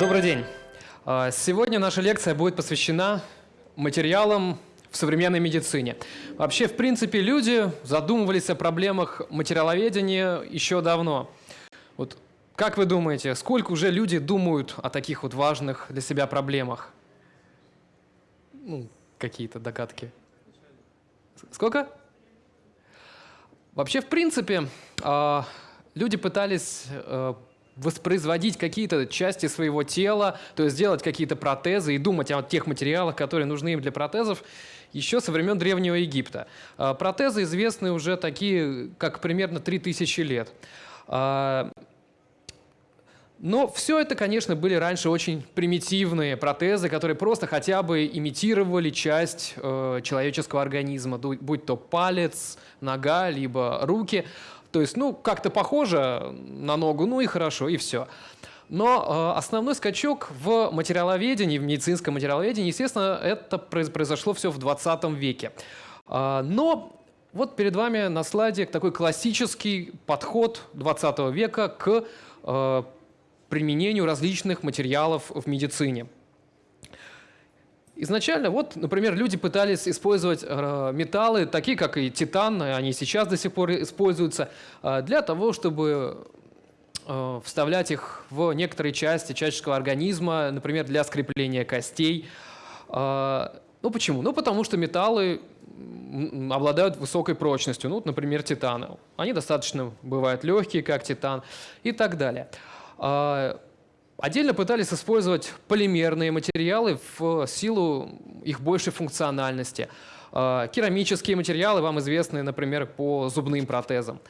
Добрый день. А, сегодня наша лекция будет посвящена материалам в современной медицине. Вообще, в принципе, люди задумывались о проблемах материаловедения еще давно. Вот как вы думаете, сколько уже люди думают о таких вот важных для себя проблемах? Ну, какие-то догадки. Сколько? Вообще, в принципе, а, люди пытались э, воспроизводить какие-то части своего тела, то есть делать какие-то протезы и думать о тех материалах, которые нужны им для протезов, еще со времен Древнего Египта. А, протезы известны уже такие, как примерно 3000 лет. Но все это, конечно, были раньше очень примитивные протезы, которые просто хотя бы имитировали часть э, человеческого организма, будь то палец, нога, либо руки. То есть, ну, как-то похоже на ногу, ну и хорошо, и все. Но э, основной скачок в материаловедении, в медицинском материаловедении, естественно, это произошло все в 20 веке. Э, но вот перед вами на слайде такой классический подход 20 века к э, применению различных материалов в медицине. Изначально, вот, например, люди пытались использовать э, металлы, такие как и титан, они сейчас до сих пор используются, э, для того, чтобы э, вставлять их в некоторые части человеческого организма, например, для скрепления костей. Ну почему? Ну потому что металлы обладают высокой прочностью, ну, например, титаны. Они достаточно бывают легкие, как титан и так далее. Отдельно пытались использовать полимерные материалы в силу их большей функциональности. А, керамические материалы вам известны, например, по зубным протезам.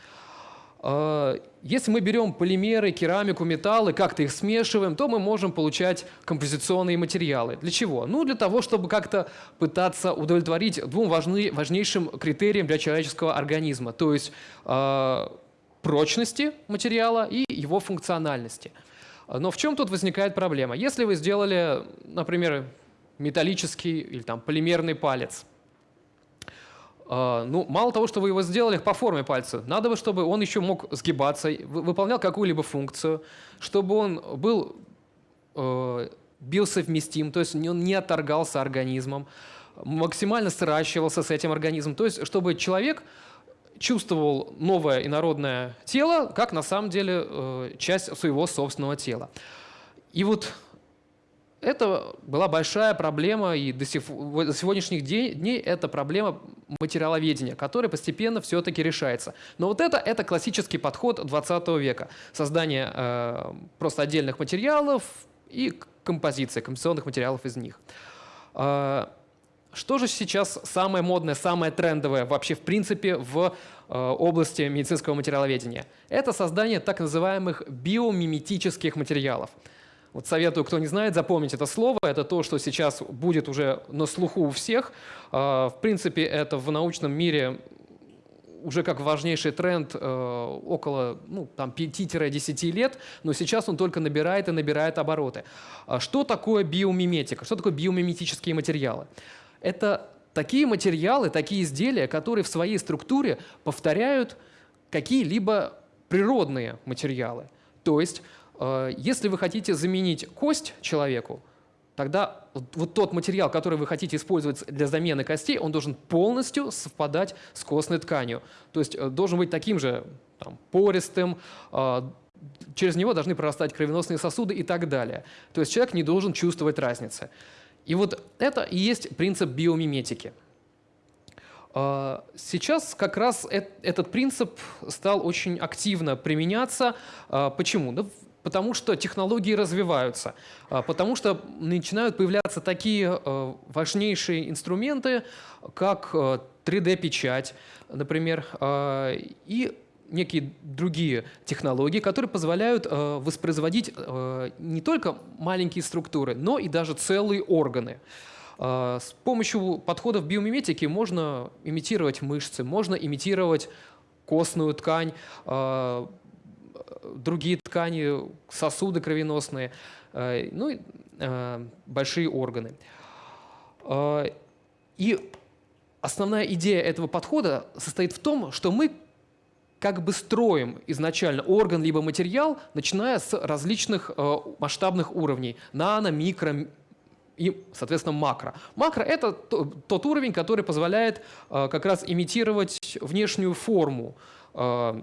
А, если мы берем полимеры, керамику, металлы, как-то их смешиваем, то мы можем получать композиционные материалы. Для чего? Ну, для того, чтобы как-то пытаться удовлетворить двум важны, важнейшим критериям для человеческого организма, то есть прочности материала и его функциональности. Но в чем тут возникает проблема? Если вы сделали, например, металлический или там полимерный палец, а, ну, мало того, что вы его сделали по форме пальца, надо бы, чтобы он еще мог сгибаться, выполнял какую-либо функцию, чтобы он был э, биосовместим, то есть он не отторгался организмом, максимально сращивался с этим организмом, то есть чтобы человек чувствовал новое инородное тело, как на самом деле э, часть своего собственного тела. И вот это была большая проблема, и до, сегодняшних дней это проблема материаловедения, которая постепенно все-таки решается. Но вот это, это классический подход 20 века. Создание э, просто отдельных материалов и композиция, композиционных материалов из них. Э, что же сейчас самое модное, самое трендовое вообще в принципе в области медицинского материаловедения? Это создание так называемых биомиметических материалов. Вот советую, кто не знает, запомнить это слово. Это то, что сейчас будет уже на слуху у всех. Э, в принципе, это в научном мире уже как важнейший тренд э, около ну, 5-10 лет, но сейчас он только набирает и набирает обороты. А что такое биомиметика? Что такое биомиметические материалы? Это такие материалы, такие изделия, которые в своей структуре повторяют какие-либо природные материалы. То есть, э, если вы хотите заменить кость человеку, тогда вот тот материал, который вы хотите использовать для замены костей, он должен полностью совпадать с костной тканью. То есть э, должен быть таким же там, пористым, э, через него должны прорастать кровеносные сосуды и так далее. То есть человек не должен чувствовать разницы. И вот это и есть принцип биомиметики. А, сейчас как раз этот принцип стал очень активно применяться. А, почему? Да потому что технологии развиваются, а, потому что начинают появляться такие важнейшие инструменты, как 3D-печать, например, и некие другие технологии, которые позволяют э, воспроизводить э, не только маленькие структуры, но и даже целые органы. Э, с помощью подходов биомиметики можно имитировать мышцы, можно имитировать костную ткань, э, другие ткани, сосуды кровеносные, э, ну и э, большие органы. Э, и основная идея этого подхода состоит в том, что мы как бы строим изначально орган либо материал, начиная с различных э, масштабных уровней – нано, микро, и, соответственно, макро. Макро — это тот уровень, который позволяет э, как раз имитировать внешнюю форму э,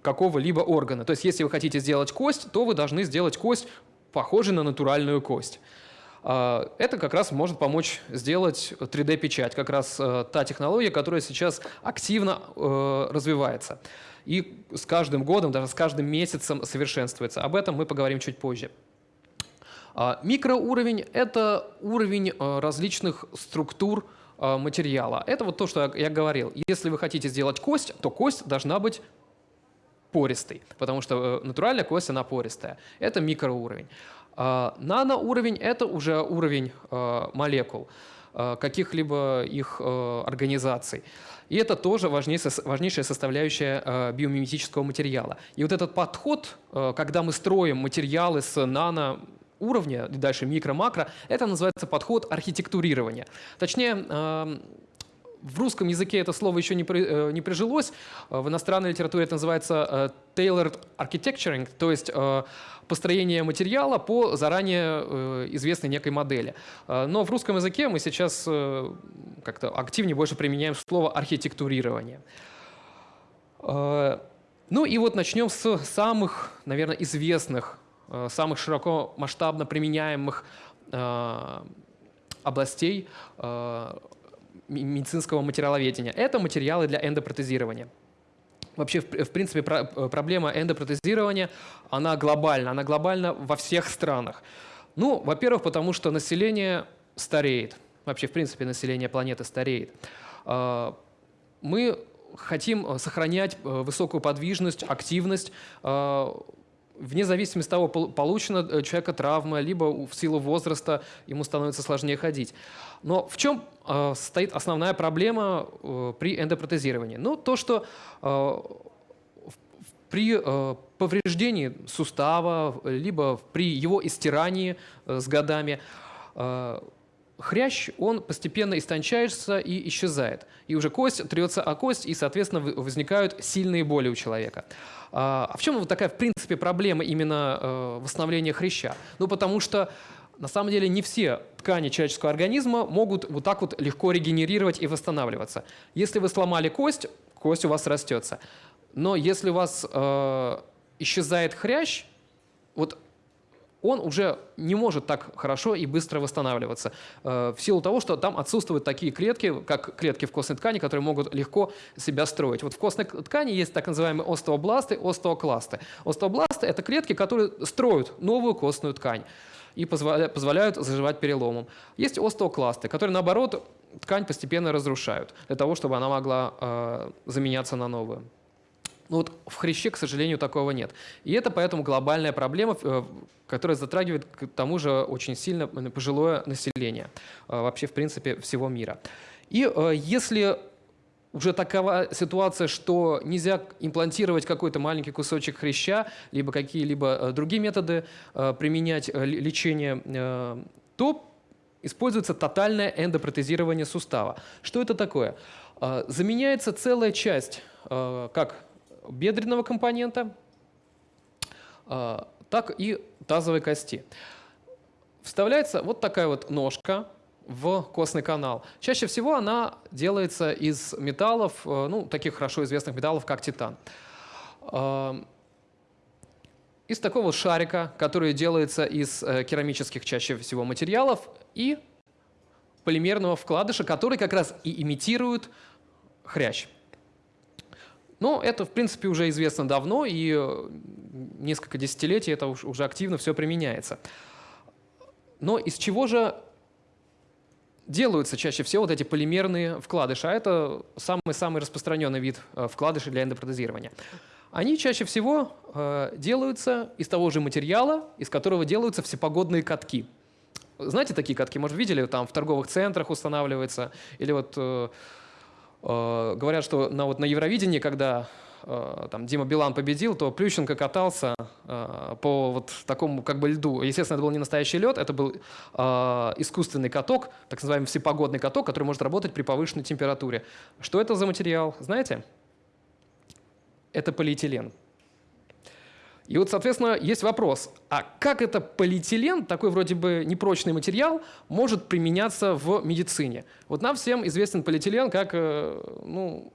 какого-либо органа. То есть если вы хотите сделать кость, то вы должны сделать кость, похожей на натуральную кость. Э, это как раз может помочь сделать 3D-печать, как раз та технология, которая сейчас активно развивается. И с каждым годом, даже с каждым месяцем совершенствуется. Об этом мы поговорим чуть позже. А, микроуровень — это уровень а, различных структур а, материала. Это вот то, что я говорил. Если вы хотите сделать кость, то кость должна быть пористой, потому что э, натуральная кость, она пористая. Это микроуровень. Наноуровень — это уже уровень молекул, каких-либо их организаций. И это тоже важнейшая составляющая биомиметического материала. И вот этот подход, когда мы строим материалы с нано уровня, дальше микро-макро, это называется подход архитектурирования. Точнее, в русском языке это слово еще не, при, э, не прижилось. В иностранной литературе это называется э, tailored architecturing, то есть э, построение материала по заранее известной некой модели. Но в русском языке мы сейчас как-то активнее больше применяем слово архитектурирование. Ну и вот начнем с самых, наверное, известных Э, самых широко масштабно применяемых э, областей э, медицинского материаловедения. Это материалы для эндопротезирования. Вообще, в принципе, проблема эндопротезирования, она глобальна. Она глобальна во всех странах. Ну, во-первых, потому что население стареет. Вообще, в принципе, население планеты стареет. Мы хотим сохранять высокую подвижность, активность вне зависимости от того, получена у э, человека травма, либо в силу возраста ему становится сложнее ходить. Но в чем э, стоит основная проблема э, при эндопротезировании? Ну, то, что э, при э, повреждении сустава, либо при его истирании э, с годами, э, хрящ, он постепенно истончается и исчезает. И уже кость трется о кость, и, соответственно, возникают сильные боли у человека. А, а в чем вот такая, в принципе, проблема именно э, восстановления хряща? Ну, потому что на самом деле не все ткани человеческого организма могут вот так вот легко регенерировать и восстанавливаться. Если вы сломали кость, кость у вас растется. Но если у вас э, исчезает хрящ, вот он уже не может так хорошо и быстро восстанавливаться э, в силу того, что там отсутствуют такие клетки, как клетки в костной ткани, которые могут легко себя строить. Вот в костной ткани есть так называемые остеобласты, остеокласты. Остеобласты – это клетки, которые строят новую костную ткань и позволяют заживать переломом. Есть остеокласты, которые, наоборот, ткань постепенно разрушают для того, чтобы она могла э, заменяться на новую. Ну вот в хряще, к сожалению, такого нет. И это поэтому глобальная проблема, э, которая затрагивает к тому же очень сильно пожилое население э, вообще, в принципе, всего мира. И э, если уже такова ситуация, что нельзя имплантировать какой-то маленький кусочек хряща, либо какие-либо другие методы применять лечение, то используется тотальное эндопротезирование сустава. Что это такое? Заменяется целая часть, как бедренного компонента, а, так и тазовой кости. Вставляется вот такая вот ножка в костный канал. Чаще всего она делается из металлов, э, ну, таких хорошо известных металлов, как титан. А, из такого шарика, который делается из э, керамических чаще всего материалов, и полимерного вкладыша, который как раз и имитирует хрящ. Но это, в принципе, уже известно давно, и э, несколько десятилетий это уже активно все применяется. Но из чего же делаются чаще всего вот эти полимерные вкладыши? А это самый-самый распространенный вид э, вкладышей для эндопротезирования. Они чаще всего э, делаются из того же материала, из которого делаются всепогодные катки. Знаете такие катки? Может, видели, там в торговых центрах устанавливается, или вот говорят, что на, вот на Евровидении, когда э, там Дима Билан победил, то Плющенко катался э, по вот такому как бы льду. Естественно, это был не настоящий лед, это был искусственный каток, так называемый всепогодный каток, который может работать при повышенной температуре. Что это за материал, знаете? – это полиэтилен. И вот, соответственно, есть вопрос, а как это полиэтилен, такой вроде бы непрочный материал, может применяться в медицине? Вот нам всем известен полиэтилен как э, ну,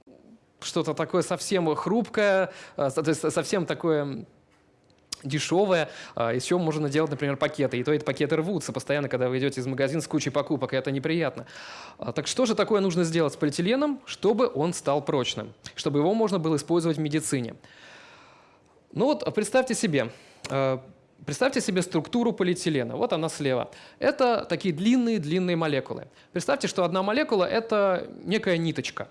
что-то такое совсем хрупкое, э, совсем такое дешевое, а, из чего можно делать, например, пакеты. И то эти пакеты рвутся постоянно, когда вы идете из магазина с кучей покупок, и это неприятно. А, так что же такое нужно сделать с полиэтиленом, чтобы он стал прочным, чтобы его можно было использовать в медицине? Ну вот представьте себе, а, Представьте себе структуру полиэтилена. Вот она слева. Это такие длинные-длинные молекулы. Представьте, что одна молекула – это некая ниточка.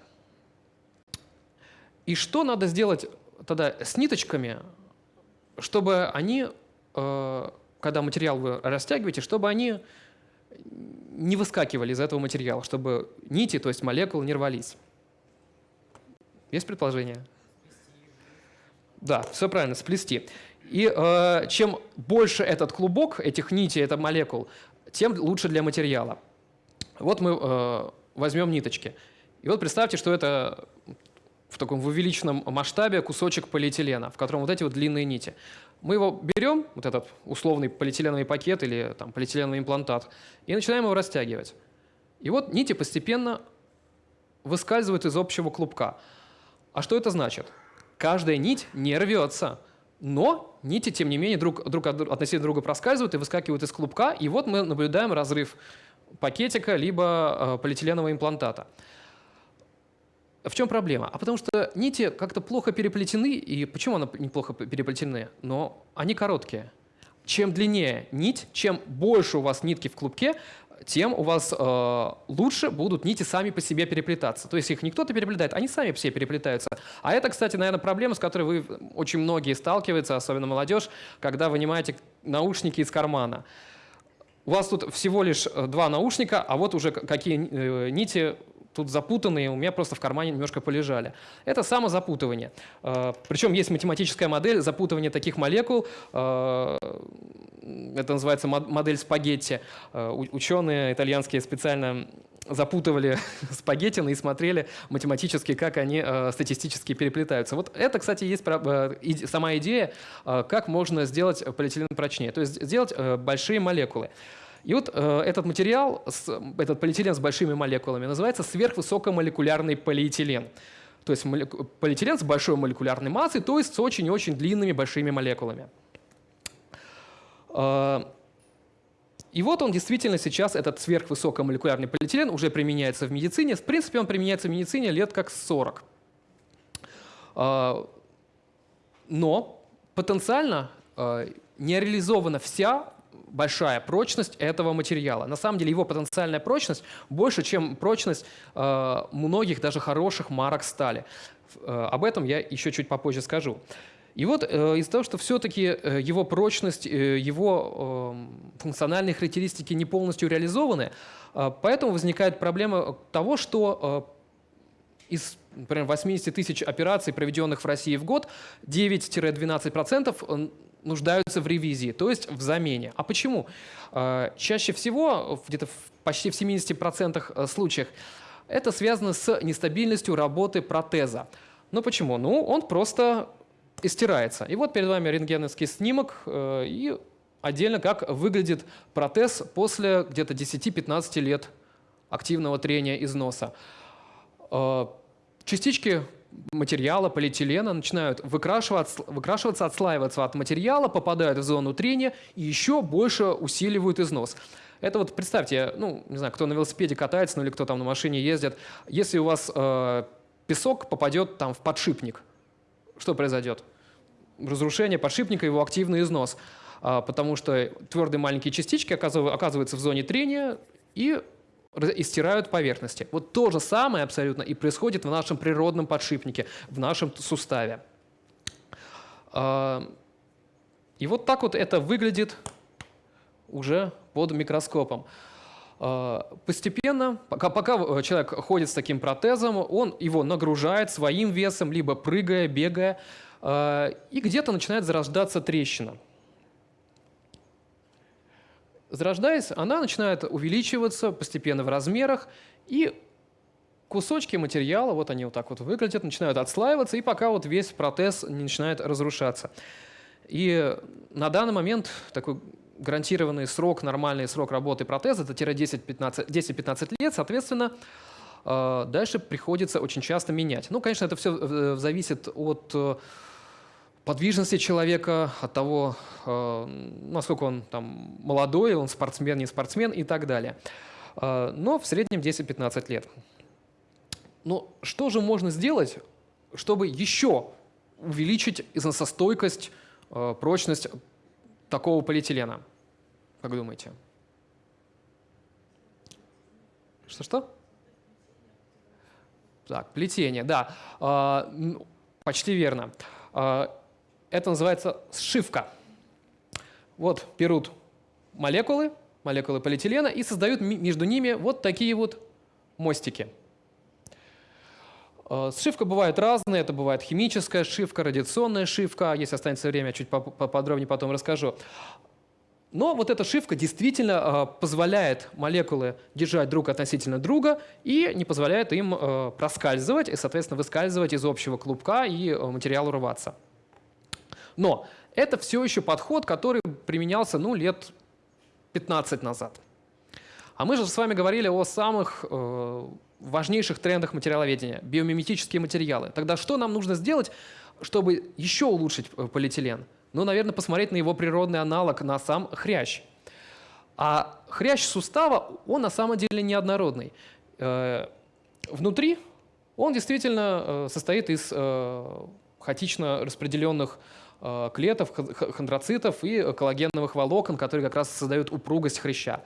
И что надо сделать тогда с ниточками, чтобы они, э, когда материал вы растягиваете, чтобы они не выскакивали из этого материала, чтобы нити, то есть молекулы, не рвались. Есть предположение? Да, все правильно, сплести. И э, чем больше этот клубок, этих нитей, это молекул, тем лучше для материала. Вот мы э, возьмем ниточки. И вот представьте, что это в таком увеличенном масштабе кусочек полиэтилена, в котором вот эти вот длинные нити. Мы его берем, вот этот условный полиэтиленовый пакет или там, полиэтиленовый имплантат, и начинаем его растягивать. И вот нити постепенно выскальзывают из общего клубка. А что это значит? Каждая нить не рвется, но нити, тем не менее, друг, друг относительно друга проскальзывают и выскакивают из клубка, и вот мы наблюдаем разрыв пакетика либо э, полиэтиленового имплантата. В чем проблема? А потому что нити как-то плохо переплетены, и почему они неплохо переплетены? Но они короткие. Чем длиннее нить, чем больше у вас нитки в клубке, тем у вас э, лучше будут нити сами по себе переплетаться. То есть их не кто-то переплетает, они сами себе переплетаются. А это, кстати, наверное, проблема, с которой вы очень многие сталкиваются, особенно молодежь, когда вынимаете наушники из кармана. У вас тут всего лишь э, два наушника, а вот уже какие э, нити тут запутанные, у меня просто в кармане немножко полежали. Это самозапутывание. Э, Причем есть математическая модель запутывания таких молекул, э, это называется модель спагетти. Э, ученые итальянские специально запутывали спагеттины и смотрели математически, как они статистически переплетаются. Вот это, кстати, есть сама идея, как можно сделать полиэтилен прочнее. То есть сделать большие молекулы. И вот э, этот материал, с, этот полиэтилен с большими молекулами, называется сверхвысокомолекулярный полиэтилен. То есть полиэтилен с большой молекулярной массой, то есть с очень-очень длинными большими молекулами. Э, и вот он действительно сейчас, этот сверхвысокомолекулярный полиэтилен, уже применяется в медицине. В принципе, он применяется в медицине лет как 40. Э, но потенциально э, не реализована вся большая прочность этого материала. На самом деле его потенциальная прочность больше, чем прочность э, многих даже хороших марок стали. Э, об этом я еще чуть попозже скажу. И вот э, из-за того, что все-таки э, его прочность, э, его э, функциональные характеристики не полностью реализованы, э, поэтому возникает проблема того, что э, из например, 80 тысяч операций, проведенных в России в год, 9-12% нуждаются в ревизии, то есть в замене. А почему? А, чаще всего, где-то почти в 70% э, случаях, это связано с нестабильностью работы протеза. Ну почему? Ну, он просто истирается. И вот перед вами рентгеновский снимок э, и отдельно как выглядит протез после где-то 10-15 лет активного трения износа. Э, частички материала, полиэтилена, начинают выкрашиваться, выкрашиваться, отслаиваться от материала, попадают в зону трения и еще больше усиливают износ. Это вот представьте, ну, не знаю, кто на велосипеде катается, ну или кто там на машине ездит, если у вас э, песок попадет там в подшипник, что произойдет? Разрушение подшипника, его активный износ, э, потому что твердые маленькие частички оказываются в зоне трения и и стирают поверхности. Вот то же самое абсолютно и происходит в нашем природном подшипнике, в нашем суставе. А, и вот так вот это выглядит уже под микроскопом. А, постепенно, пока, пока человек ходит с таким протезом, он его нагружает своим весом, либо прыгая, бегая, а, и где-то начинает зарождаться трещина. Зарождаясь, она начинает увеличиваться постепенно в размерах и кусочки материала, вот они вот так вот выглядят, начинают отслаиваться, и пока вот весь протез не начинает разрушаться. И на данный момент такой гарантированный срок, нормальный срок работы протеза это 10-15 лет, соответственно, э, дальше приходится очень часто менять. Ну, конечно, это все э, зависит от э, подвижности человека, от того, насколько он там молодой, он спортсмен, не спортсмен и так далее. Но в среднем 10-15 лет. Но что же можно сделать, чтобы еще увеличить износостойкость, прочность такого полиэтилена? Как думаете? Что-что? Так, плетение, да. Почти верно. Это называется сшивка. Вот берут молекулы, молекулы полиэтилена и создают между ними вот такие вот мостики. А, сшивка бывает разная, это бывает химическая сшивка, радиационная сшивка, если останется время, чуть поподробнее потом расскажу. Но вот эта шивка действительно э, позволяет молекулы держать друг относительно друга и не позволяет им э, проскальзывать и, соответственно, выскальзывать из общего клубка и э, материалу рваться. Но это все еще подход, который применялся ну, лет 15 назад. А мы же с вами говорили о самых э, важнейших трендах материаловедения – биомиметические материалы. Тогда что нам нужно сделать, чтобы еще улучшить э, полиэтилен? Ну, наверное, посмотреть на его природный аналог, на сам хрящ. А хрящ сустава, он на самом деле неоднородный. Э, внутри он действительно э, состоит из э, хаотично распределенных клетов, хондроцитов и коллагеновых волокон, которые как раз создают упругость хряща.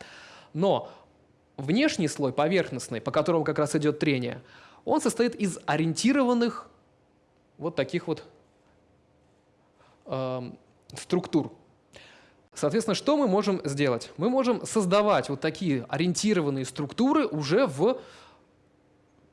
Но внешний слой, поверхностный, по которому как раз идет трение, он состоит из ориентированных вот таких вот Эм, структур. Соответственно, что мы можем сделать? Мы можем создавать вот такие ориентированные структуры уже в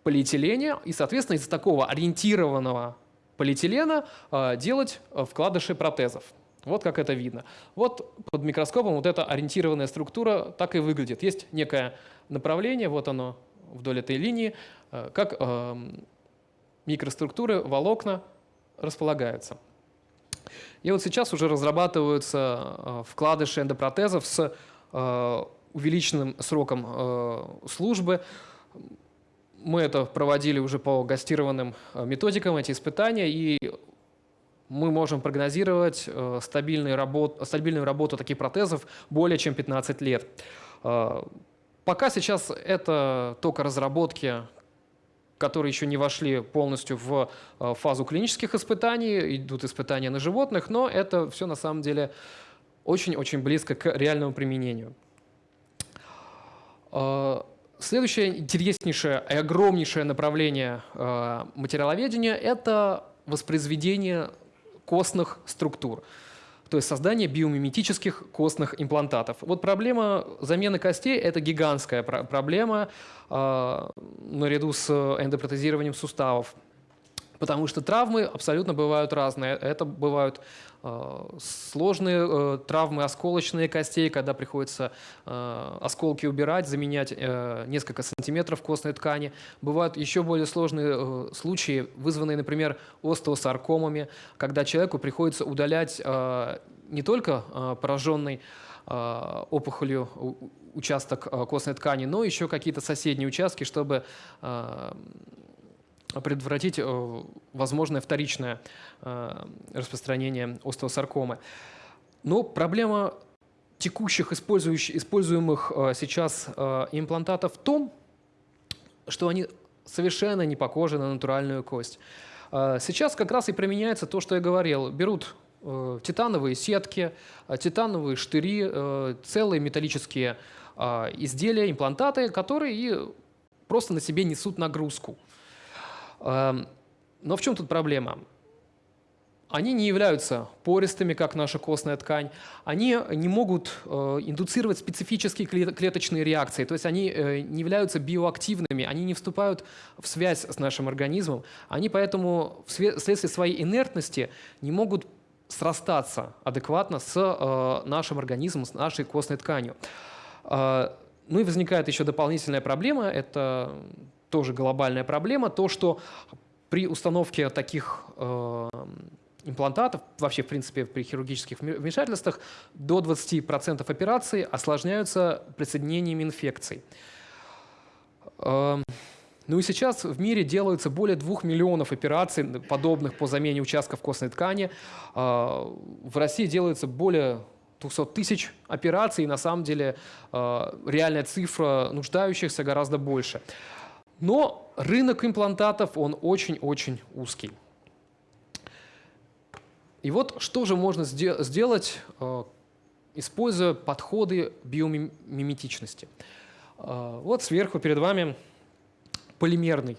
полиэтилене, и, соответственно, из такого ориентированного полиэтилена э, делать э, вкладыши протезов. Вот как это видно. Вот под микроскопом вот эта ориентированная структура так и выглядит. Есть некое направление, вот оно вдоль этой линии, э, как микроструктуры, волокна располагаются. И вот сейчас уже разрабатываются вкладыши эндопротезов с увеличенным сроком службы. Мы это проводили уже по гастированным методикам, эти испытания, и мы можем прогнозировать стабильную работу, стабильную работу таких протезов более чем 15 лет. Пока сейчас это только разработки которые еще не вошли полностью в э, фазу клинических испытаний, идут испытания на животных, но это все на самом деле очень-очень близко к реальному применению. Следующее интереснейшее и огромнейшее направление э, материаловедения – это воспроизведение костных структур то есть создание биомиметических костных имплантатов. Вот проблема замены костей – это гигантская проблема э, наряду с эндопротезированием суставов. Потому что травмы абсолютно бывают разные. Это бывают сложные э, травмы осколочные костей, когда приходится э, осколки убирать, заменять э, несколько сантиметров костной ткани. Бывают еще более сложные э, случаи, вызванные, например, остеосаркомами, когда человеку приходится удалять э, не только э, пораженный э, опухолью участок э, костной ткани, но еще какие-то соседние участки, чтобы э, предотвратить э, возможное вторичное э, распространение остеосаркомы. Но проблема текущих используемых э, сейчас имплантатов в том, что они совершенно не похожи на натуральную кость. Сейчас как раз и применяется то, что я говорил. Берут титановые сетки, титановые штыри, целые металлические изделия, имплантаты, которые просто на себе несут нагрузку. Эм, но в чем тут проблема? Они не являются пористыми, как наша костная ткань. Они не могут э, индуцировать специфические клеточные реакции, то есть они э, не являются биоактивными, они не вступают в связь с нашим организмом. Они поэтому вследствие своей инертности не могут срастаться адекватно с э, нашим организмом, с нашей костной тканью. Ну и возникает еще дополнительная проблема – это тоже глобальная проблема, то, что при установке таких э, имплантатов, вообще, в принципе, при хирургических вмешательствах, до 20% операций осложняются присоединениями инфекций. Эм, ну и сейчас в мире делаются более 2 миллионов операций, подобных по замене участков костной ткани. Э, в России делается более 200 тысяч операций, и на самом деле э, реальная цифра нуждающихся гораздо больше. Но рынок имплантатов, он очень-очень узкий. И вот что же можно сделать, э, используя подходы биомиметичности. Э, вот сверху перед вами полимерный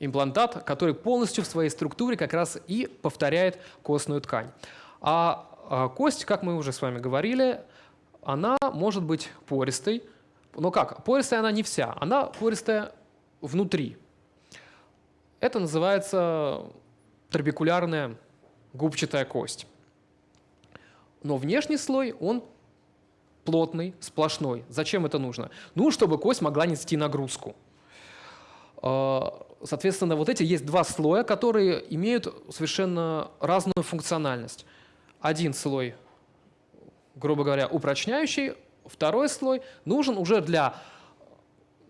имплантат, который полностью в своей структуре как раз и повторяет костную ткань. А, а кость, как мы уже с вами говорили, она может быть пористой. Но как? Пористая она не вся, она пористая внутри. Это называется трабекулярная губчатая кость. Но внешний слой, он плотный, сплошной. Зачем это нужно? Ну, чтобы кость могла нести нагрузку. А, соответственно, вот эти есть два слоя, которые имеют совершенно разную функциональность. Один слой, грубо говоря, упрочняющий, второй слой нужен уже для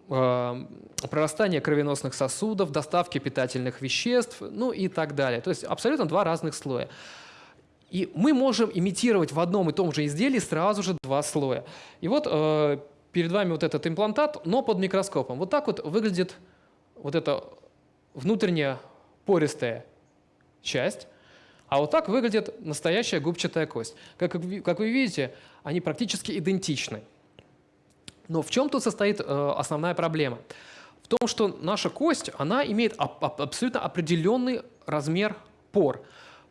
прорастания кровеносных сосудов, доставки питательных веществ, ну и так далее. То есть абсолютно два разных слоя. И мы можем имитировать в одном и том же изделии сразу же два слоя. И вот э, перед вами вот этот имплантат, но под микроскопом. Вот так вот выглядит вот эта внутренняя пористая часть, а вот так выглядит настоящая губчатая кость. Как, как вы видите, они практически идентичны. Но в чем тут состоит э, основная проблема? В том, что наша кость, она имеет абсолютно определенный размер пор.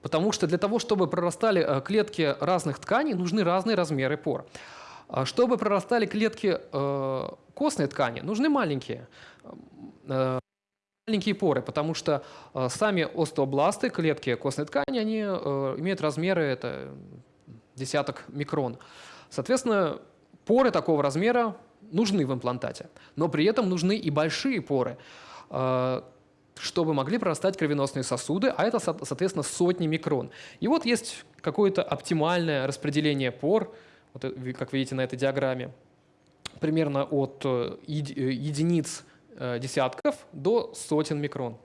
Потому что для того, чтобы прорастали э, клетки разных тканей, нужны разные размеры пор. А чтобы прорастали клетки э, костной ткани, нужны маленькие, маленькие поры, потому что сами остеобласты, клетки костной ткани, они имеют размеры это десяток микрон. Соответственно, Поры такого размера нужны в имплантате, но при этом нужны и большие поры, э, чтобы могли прорастать кровеносные сосуды, а это, соответственно, сотни микрон. И вот есть какое-то оптимальное распределение пор, вот, как видите на этой диаграмме, примерно от э, э, единиц десятков до сотен микрон.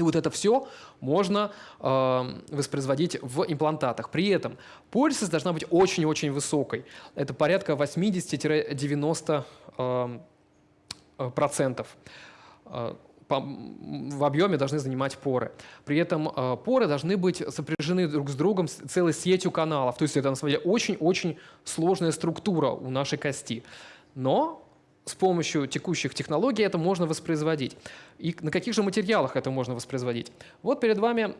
И вот это все можно э, воспроизводить в имплантатах. При этом пористость должна быть очень-очень высокой. Это порядка 80-90%. Эм, э, процентов. Э, в объеме должны занимать поры. При этом э, поры должны быть сопряжены друг с другом целой сетью каналов. То есть это на самом деле очень-очень сложная структура у нашей кости. Но с помощью текущих технологий это можно воспроизводить. И на каких же материалах это можно воспроизводить? Вот перед вами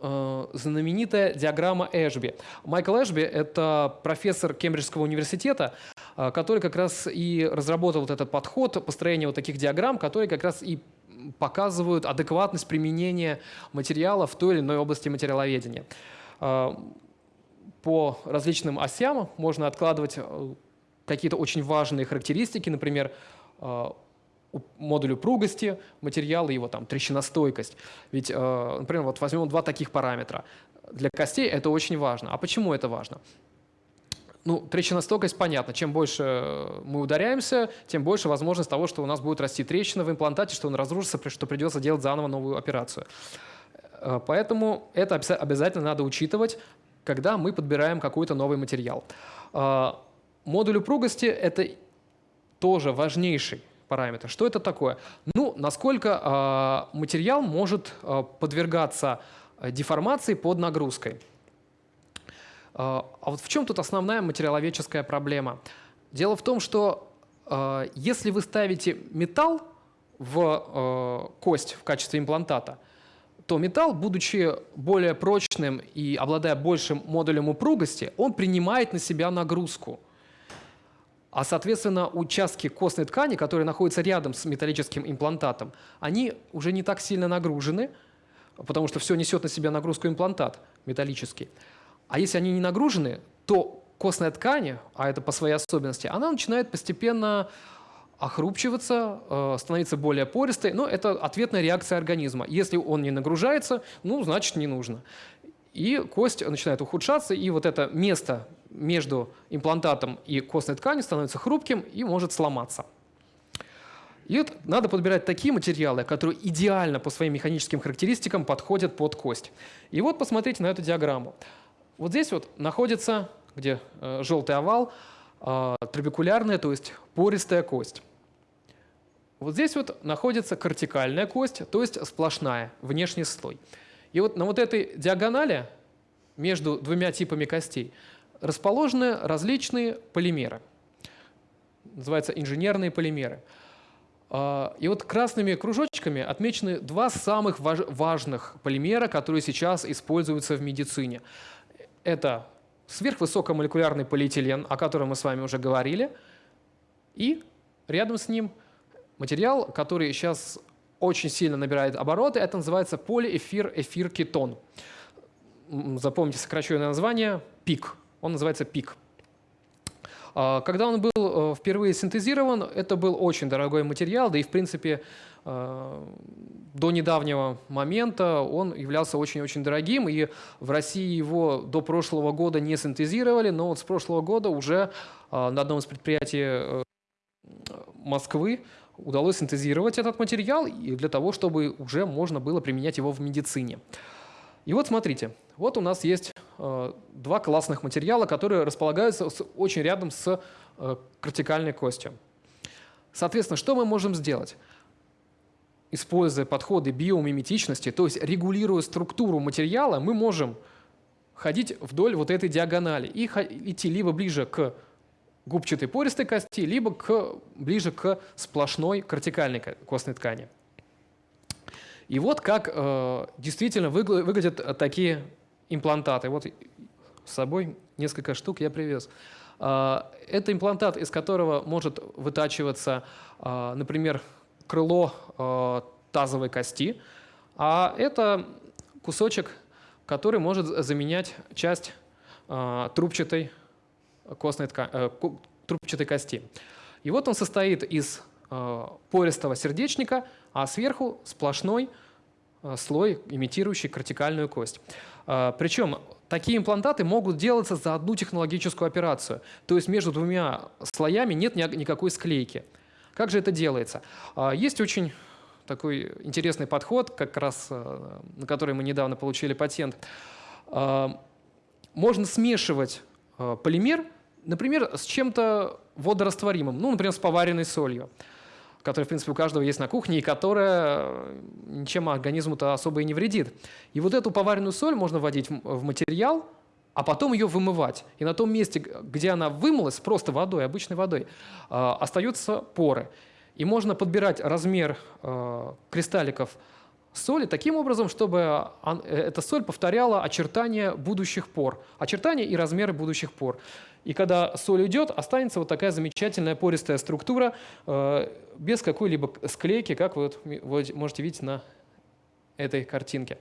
э, знаменитая диаграмма Эшби. Майкл Эшби – это профессор Кембриджского университета, э, который как раз и разработал вот этот подход построения вот таких диаграмм, которые как раз и показывают адекватность применения материала в той или иной области материаловедения. Э, по различным осям можно откладывать какие-то очень важные характеристики, например, э, модуль упругости материала, его там трещиностойкость. Ведь, э, например, вот возьмем два таких параметра. Для костей это очень важно. А почему это важно? Ну, трещиностойкость понятно. Чем больше мы ударяемся, тем больше возможность того, что у нас будет расти трещина в имплантате, что он разрушится, что придется делать заново новую операцию. Э, поэтому это обязательно надо учитывать, когда мы подбираем какой-то новый материал. Модуль упругости – это тоже важнейший параметр. Что это такое? Ну, насколько э, материал может э, подвергаться э, деформации под нагрузкой. Э, а вот в чем тут основная материаловедческая проблема? Дело в том, что э, если вы ставите металл в э, кость в качестве имплантата, то металл, будучи более прочным и обладая большим модулем упругости, он принимает на себя нагрузку – а, соответственно, участки костной ткани, которые находятся рядом с металлическим имплантатом, они уже не так сильно нагружены, потому что все несет на себя нагрузку имплантат металлический. А если они не нагружены, то костная ткань, а это по своей особенности, она начинает постепенно охрупчиваться, э, становиться более пористой, но это ответная реакция организма. Если он не нагружается, ну, значит, не нужно. И кость начинает ухудшаться, и вот это место между имплантатом и костной тканью становится хрупким и может сломаться. И вот надо подбирать такие материалы, которые идеально по своим механическим характеристикам подходят под кость. И вот посмотрите на эту диаграмму. Вот здесь вот находится, где э, желтый овал, э, трабекулярная, то есть пористая кость. Вот здесь вот находится кортикальная кость, то есть сплошная, внешний слой. И вот на вот этой диагонали между двумя типами костей расположены различные полимеры. Называются инженерные полимеры. А, и вот красными кружочками отмечены два самых важных полимера, которые сейчас используются в медицине. Это сверхвысокомолекулярный полиэтилен, о котором мы с вами уже говорили, и рядом с ним – Материал, который сейчас очень сильно набирает обороты, это называется полиэфир-эфир-кетон. Запомните сокращенное название – ПИК. Он называется ПИК. А, когда он был э, впервые синтезирован, это был очень дорогой материал, да и в принципе э, до недавнего момента он являлся очень-очень дорогим, и в России его до прошлого года не синтезировали, но вот с прошлого года уже э, на одном из предприятий Москвы удалось синтезировать этот материал для того, чтобы уже можно было применять его в медицине. И вот смотрите, вот у нас есть э, два классных материала, которые располагаются с, очень рядом с э, кортикальной костью. Соответственно, что мы можем сделать? Используя подходы биомиметичности, то есть регулируя структуру материала, мы можем ходить вдоль вот этой диагонали и идти либо ближе к губчатой пористой кости, либо к, ближе к сплошной кортикальной костной ткани. И вот как э, действительно выгля выглядят такие имплантаты. Вот с собой несколько штук я привез. Э, это имплантат, из которого может вытачиваться, э, например, крыло э, тазовой кости, а это кусочек, который может заменять часть трубчатой костной ткани, э, трубчатой кости. И вот он состоит из э, пористого сердечника, а сверху сплошной э, слой, имитирующий кортикальную кость. Причем такие имплантаты могут делаться за одну технологическую операцию. То есть между двумя слоями нет ни, никакой склейки. Как же это делается? Есть очень такой интересный подход, как раз на который мы недавно получили патент. Можно смешивать полимер, например, с чем-то водорастворимым, ну, например, с поваренной солью, которая, в принципе, у каждого есть на кухне, и которая э, ничем организму-то особо и не вредит. И вот эту поваренную соль можно вводить в материал, а потом ее вымывать. И на том месте, где она вымылась, просто водой, обычной водой, э, остаются поры. И можно подбирать размер кристалликов соли таким образом, чтобы э, эта соль повторяла очертания будущих пор, очертания и размеры будущих пор. И когда соль уйдет, останется вот такая замечательная пористая структура э, без какой-либо склейки, как вы, вот, можете видеть на этой картинке.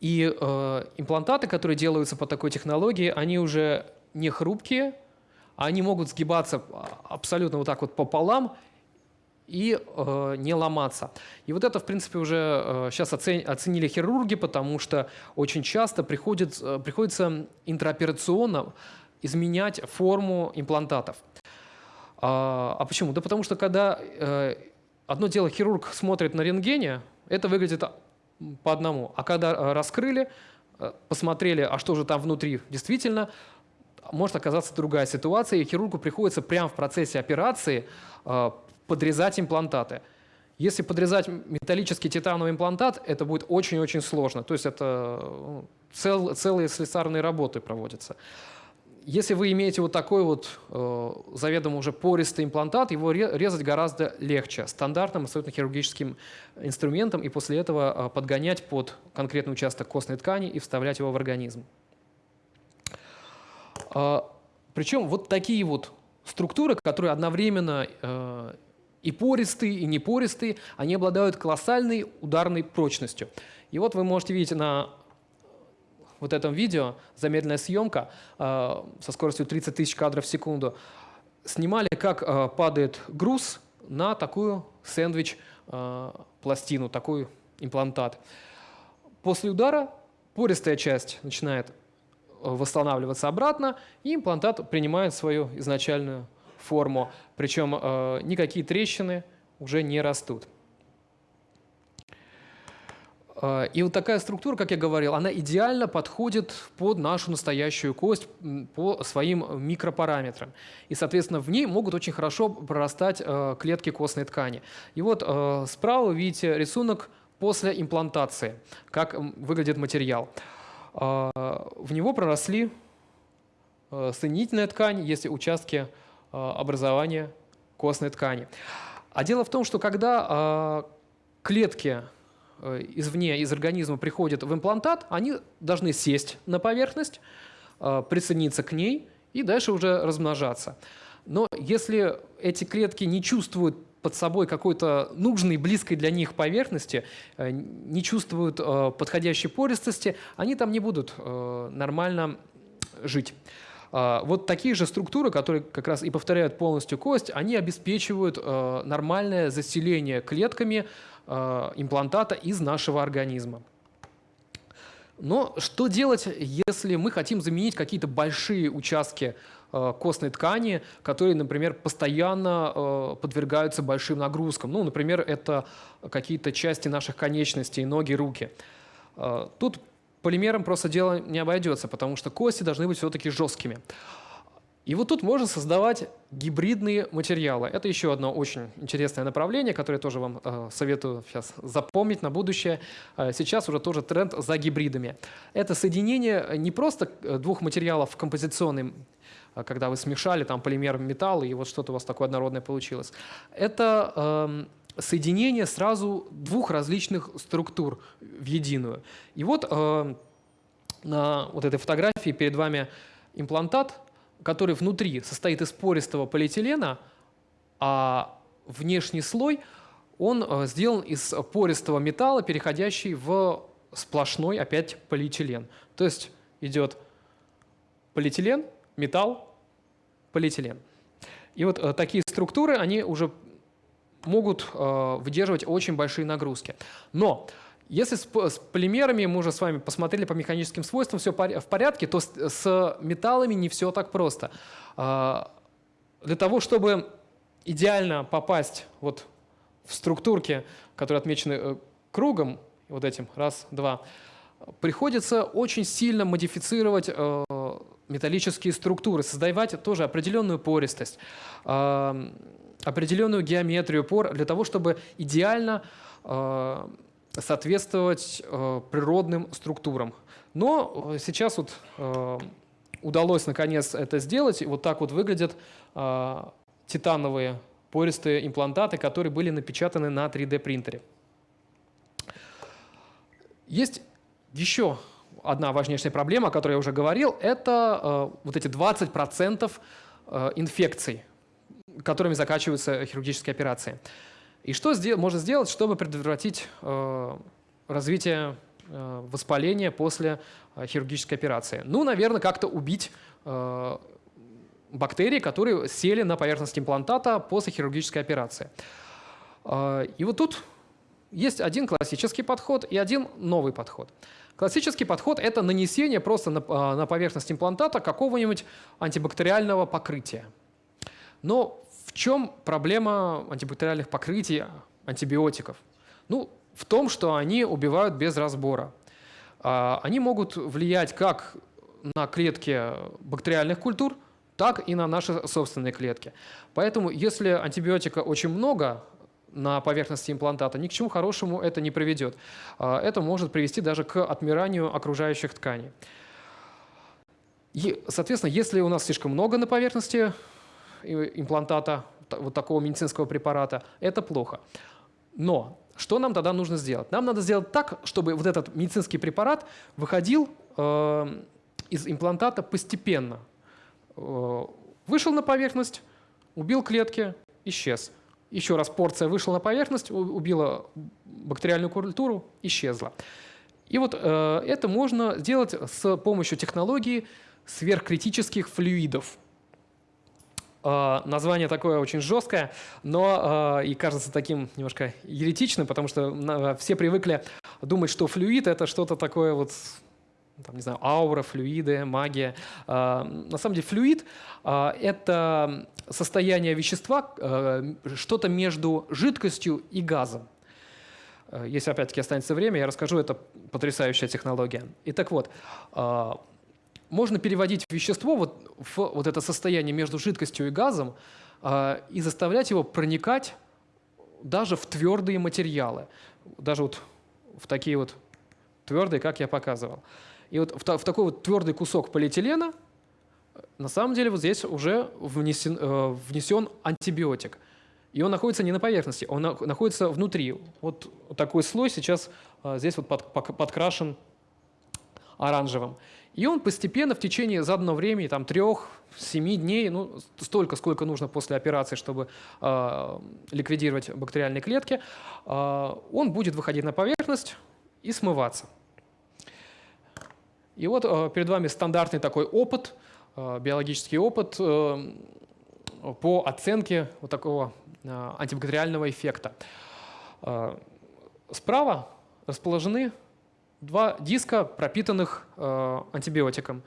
И э, имплантаты, которые делаются по такой технологии, они уже не хрупкие, они могут сгибаться абсолютно вот так вот пополам и э, не ломаться. И вот это, в принципе, уже э, сейчас оцен, оценили хирурги, потому что очень часто приходит, э, приходится интраоперационно изменять форму имплантатов. А, а почему? Да потому что когда э, одно дело хирург смотрит на рентгене, это выглядит по одному. А когда э, раскрыли, э, посмотрели, а что же там внутри действительно, может оказаться другая ситуация, и хирургу приходится прямо в процессе операции э, подрезать имплантаты. Если подрезать металлический титановый имплантат, это будет очень-очень сложно. То есть это ну, цел, целые слесарные работы проводятся. Если вы имеете вот такой вот э, заведомо уже пористый имплантат, его резать гораздо легче стандартным абсолютно хирургическим инструментом и после этого э, подгонять под конкретный участок костной ткани и вставлять его в организм. Э, причем вот такие вот структуры, которые одновременно э, и пористые, и непористые, они обладают колоссальной ударной прочностью. И вот вы можете видеть на вот этом видео, замедленная съемка э, со скоростью 30 тысяч кадров в секунду, снимали, как э, падает груз на такую сэндвич-пластину, такой имплантат. После удара пористая часть начинает восстанавливаться обратно, и имплантат принимает свою изначальную форму. Причем э, никакие трещины уже не растут. Э, и вот такая структура, как я говорил, она идеально подходит под нашу настоящую кость по своим микропараметрам. И, соответственно, в ней могут очень хорошо прорастать э, клетки костной ткани. И вот э, справа вы видите рисунок после имплантации, как выглядит материал. В него проросли соединительная ткань, есть участки образования костной ткани. А дело в том, что когда клетки Э, извне, из организма приходят в имплантат, они должны сесть на поверхность, э, присоединиться к ней и дальше уже размножаться. Но если эти клетки не чувствуют под собой какой-то нужной, близкой для них поверхности, э, не чувствуют подходящей пористости, они там не будут нормально жить. Вот такие же структуры, которые как раз и повторяют полностью кость, они обеспечивают нормальное заселение клетками Э, имплантата из нашего организма. Но что делать, если мы хотим заменить какие-то большие участки э, костной ткани, которые, например, постоянно э, подвергаются большим нагрузкам? Ну, например, это какие-то части наших конечностей, ноги, руки. Тут полимером просто дело не обойдется, потому что кости должны быть все-таки жесткими. И вот тут можно создавать гибридные материалы. Это еще одно очень интересное направление, которое тоже вам э, советую сейчас запомнить на будущее. Э, сейчас уже тоже тренд за гибридами. Это соединение не просто э, двух материалов композиционным, э, когда вы смешали там полимер, металл, и вот что-то у вас такое однородное получилось. Это э, соединение сразу двух различных структур в единую. И вот э, на вот этой фотографии перед вами имплантат – который внутри состоит из пористого полиэтилена, а внешний слой он э, сделан из пористого металла, переходящий в сплошной опять полиэтилен. То есть идет полиэтилен, металл, полиэтилен. И вот э, такие структуры, они уже могут э, выдерживать очень большие нагрузки. Но если с, с полимерами мы уже с вами посмотрели по механическим свойствам, все в порядке, то с, с металлами не все так просто. А, для того, чтобы идеально попасть вот в структурки, которые отмечены э, кругом, вот этим, раз, два, приходится очень сильно модифицировать э, металлические структуры, создавать тоже определенную пористость, э, определенную геометрию пор для того, чтобы идеально э, соответствовать э, природным структурам. Но э, сейчас вот э, удалось наконец это сделать. И вот так вот выглядят э, титановые пористые имплантаты, которые были напечатаны на 3D принтере. Есть еще одна важнейшая проблема, о которой я уже говорил, это э, вот эти 20% э, инфекций, которыми заканчиваются хирургические операции. И что можно сделать, чтобы предотвратить э, развитие э, воспаления после э, хирургической операции? Ну, наверное, как-то убить бактерии, которые сели на поверхность имплантата после хирургической операции. И вот тут есть один классический подход и один новый подход. Классический подход – это нанесение просто на, на поверхность имплантата какого-нибудь антибактериального покрытия. Но в чем проблема антибактериальных покрытий антибиотиков? Ну, в том, что они убивают без разбора. А, они могут влиять как на клетки бактериальных культур, так и на наши собственные клетки. Поэтому если антибиотика очень много на поверхности имплантата, ни к чему хорошему это не приведет. А, это может привести даже к отмиранию окружающих тканей. И, соответственно, если у нас слишком много на поверхности имплантата, вот такого медицинского препарата, это плохо. Но что нам тогда нужно сделать? Нам надо сделать так, чтобы вот этот медицинский препарат выходил э, из имплантата постепенно. Э, вышел на поверхность, убил клетки, исчез. Еще раз порция вышла на поверхность, убила бактериальную культуру, исчезла. И вот э, это можно сделать с помощью технологии сверхкритических флюидов. Э, название такое очень жесткое, но э, и кажется таким немножко еретичным, потому что все привыкли думать, что флюид — это что-то такое вот там, не знаю, аура, флюиды, магия. На самом деле флюид — это состояние вещества, что-то между жидкостью и газом. Если опять-таки останется время, я расскажу, это потрясающая технология. И так вот, можно переводить вещество вот в вот это состояние между жидкостью и газом э, и заставлять его проникать даже в твердые материалы, даже вот в такие вот твердые, как я показывал. И вот в, в такой вот твердый кусок полиэтилена на самом деле вот здесь уже внесен, э, внесен антибиотик. И он находится не на поверхности, он на, находится внутри. Вот такой слой сейчас э, здесь вот под, подкрашен оранжевым. И он постепенно в течение заданного времени, там, трех-семи дней, ну, столько, сколько нужно после операции, чтобы э, ликвидировать бактериальные клетки, э, он будет выходить на поверхность и смываться. И вот э, перед вами стандартный такой опыт, э, биологический опыт э, по оценке вот такого э, антибактериального эффекта. Э, справа расположены два диска, пропитанных э, антибиотиком.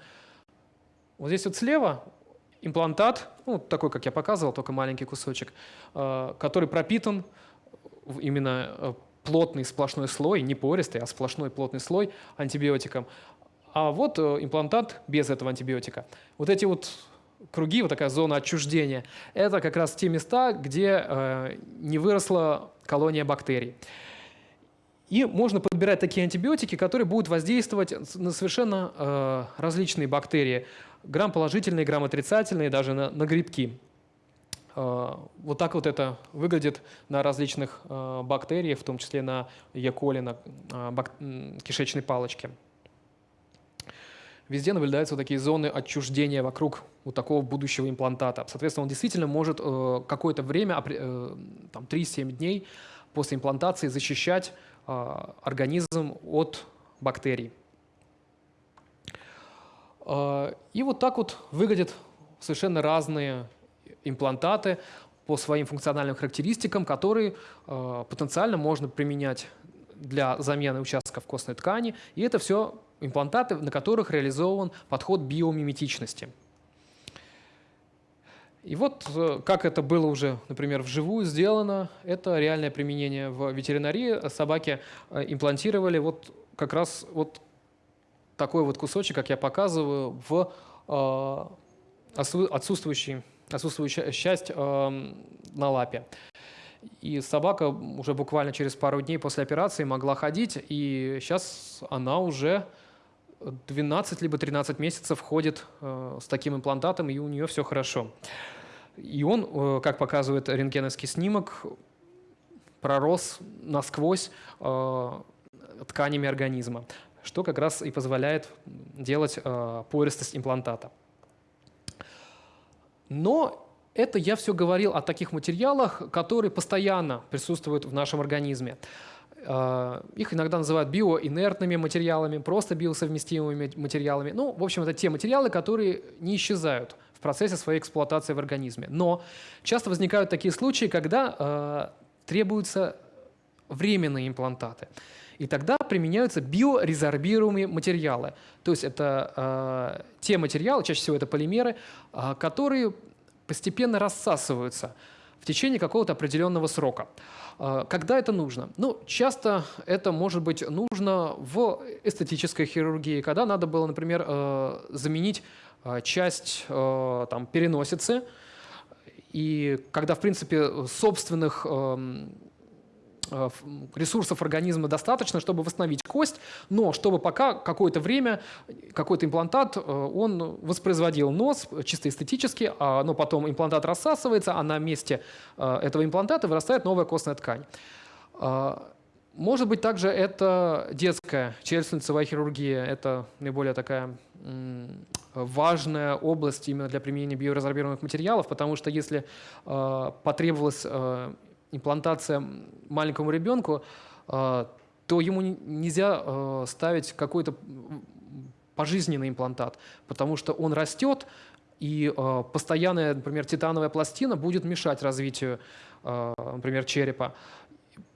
Вот здесь вот слева имплантат, ну, такой, как я показывал, только маленький кусочек, э, который пропитан именно э, плотный сплошной слой, не пористый, а сплошной плотный слой антибиотиком. А вот имплантат без этого антибиотика. Вот эти вот круги, вот такая зона отчуждения, это как раз те места, где не выросла колония бактерий. И можно подбирать такие антибиотики, которые будут воздействовать на совершенно э, различные бактерии. Грамм-положительные, грамм-отрицательные, даже на, на грибки. Э, вот так вот это выглядит на различных э, бактериях, в том числе на Е. коли, на э, бак, кишечной палочке. Везде наблюдаются вот такие зоны отчуждения вокруг вот такого будущего имплантата. Соответственно, он действительно может э, какое-то время, э, там 3-7 дней после имплантации защищать организм от бактерий. А, и вот так вот выглядят совершенно разные имплантаты по своим функциональным характеристикам, которые а, потенциально можно применять для замены участков костной ткани. И это все имплантаты, на которых реализован подход биомиметичности. И вот э, как это было уже, например, вживую сделано, это реальное применение в ветеринарии. Собаки э, имплантировали вот как раз вот такой вот кусочек, как я показываю, в э, отсутствующий, отсутствующую часть на лапе. И собака уже буквально через пару дней после операции могла ходить, и сейчас она уже 12 либо 13 месяцев ходит с таким имплантатом, и у нее все хорошо. И он, э, как показывает рентгеновский снимок, пророс насквозь э, тканями организма, что как раз и позволяет делать э, пористость имплантата. Но это я все говорил о таких материалах, которые постоянно присутствуют в нашем организме. Их иногда называют биоинертными материалами, просто биосовместимыми материалами. Ну, в общем, это те материалы, которые не исчезают процессе своей эксплуатации в организме. Но часто возникают такие случаи, когда э, требуются временные имплантаты. И тогда применяются биорезорбируемые материалы. То есть это э, те материалы, чаще всего это полимеры, э, которые постепенно рассасываются в течение какого-то определенного срока. Э, когда это нужно? Ну, часто это может быть нужно в эстетической хирургии, когда надо было, например, э, заменить часть э, там, переносицы, и когда, в принципе, собственных э, ресурсов организма достаточно, чтобы восстановить кость, но чтобы пока какое-то время какой-то имплантат, он воспроизводил нос чисто эстетически, а, но потом имплантат рассасывается, а на месте этого имплантата вырастает новая костная ткань. Может быть, также это детская челюстно-лицевая хирургия. Это наиболее такая важная область именно для применения биоразорбированных материалов, потому что если э, потребовалась э, имплантация маленькому ребенку, э, то ему нельзя э, ставить какой-то пожизненный имплантат, потому что он растет, и э, постоянная, например, титановая пластина будет мешать развитию, э, например, черепа.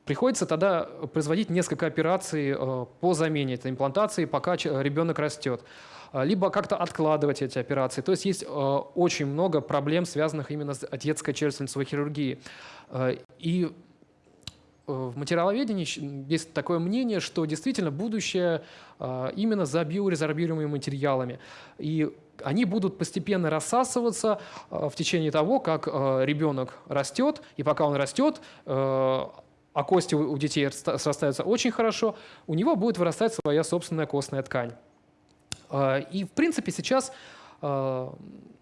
Приходится тогда производить несколько операций э, по замене этой имплантации, пока ребенок растет. Либо как-то откладывать эти операции. То есть есть очень много проблем, связанных именно с детской челюстно-лицевой хирургией. И в материаловедении есть такое мнение, что действительно будущее именно за биорезорбируемыми материалами. И они будут постепенно рассасываться в течение того, как ребенок растет, и пока он растет, а кости у детей срастаются очень хорошо, у него будет вырастать своя собственная костная ткань. А, и, в принципе, сейчас а,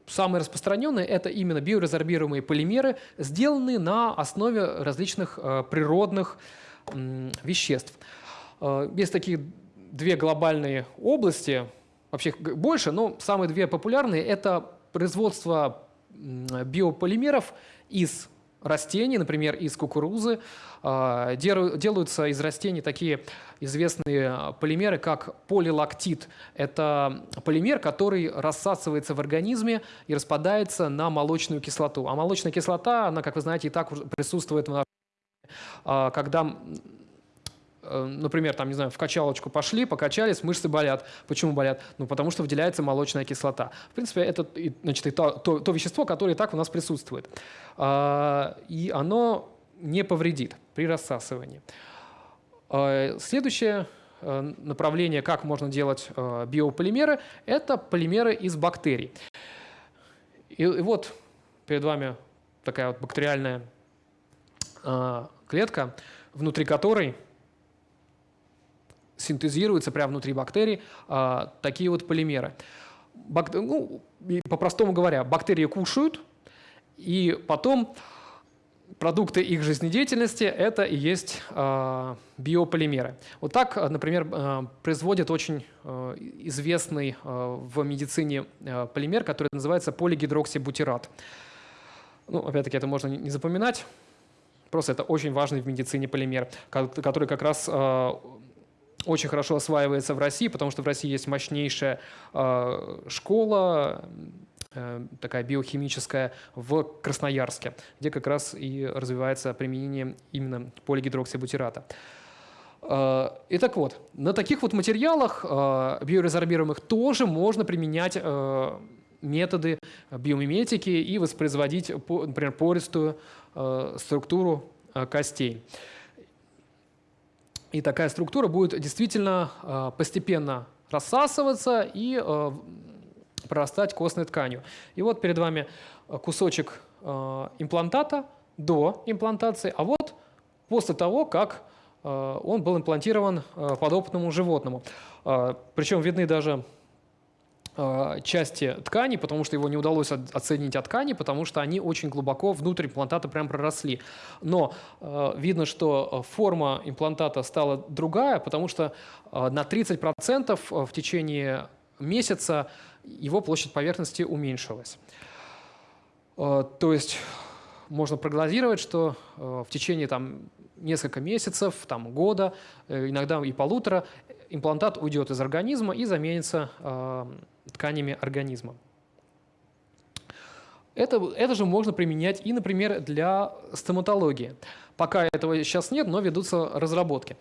самые распространенные – это именно биоразорбируемые полимеры, сделанные на основе различных а, природных веществ. Есть такие две глобальные области, вообще больше, но самые две популярные – это производство биополимеров из растений, например, из кукурузы. А, делаются из растений такие известные полимеры, как полилактид. Это полимер, который рассасывается в организме и распадается на молочную кислоту. А молочная кислота, она, как вы знаете, и так присутствует в нашем а, когда например, там, не знаю, в качалочку пошли, покачались, мышцы болят. Почему болят? Ну, потому что выделяется молочная кислота. В принципе, это значит, то, то, то вещество, которое и так у нас присутствует. А, и оно не повредит при рассасывании. А, следующее э, направление, как можно делать э, биополимеры, это полимеры из бактерий. И, и вот перед вами такая вот бактериальная клетка, внутри которой синтезируются прямо внутри бактерий а, такие вот полимеры. Бак... Ну, по-простому говоря, бактерии кушают, и потом продукты их жизнедеятельности – это и есть э, биополимеры. Вот так, например, э, производят очень э, известный в медицине полимер, который называется полигидроксибутират. Ну, опять-таки, это можно не запоминать, просто это очень важный в медицине полимер, который как раз очень хорошо осваивается в России, потому что в России есть мощнейшая э, школа, э, такая биохимическая, в Красноярске, где как раз и развивается применение именно полигидроксибутирата. Э, и так вот, на таких вот материалах биорезорбируемых тоже можно применять методы биомиметики и воспроизводить, например, пористую структуру костей. И такая структура будет действительно э, постепенно рассасываться и э, прорастать костной тканью. И вот перед вами кусочек э, имплантата до имплантации, а вот после того, как он был имплантирован подопытному животному. Причем видны даже части ткани, потому что его не удалось оценить от ткани, потому что они очень глубоко внутрь имплантата прям проросли. Но э, видно, что э, форма имплантата стала другая, потому что э, на 30% в течение месяца его площадь поверхности уменьшилась. Э, то есть можно прогнозировать, что э, в течение там, несколько месяцев, там, года, э, иногда и полутора, имплантат уйдет из организма и заменится э, тканями организма. Это, это же можно применять и, например, для стоматологии. Пока этого сейчас нет, но ведутся разработки.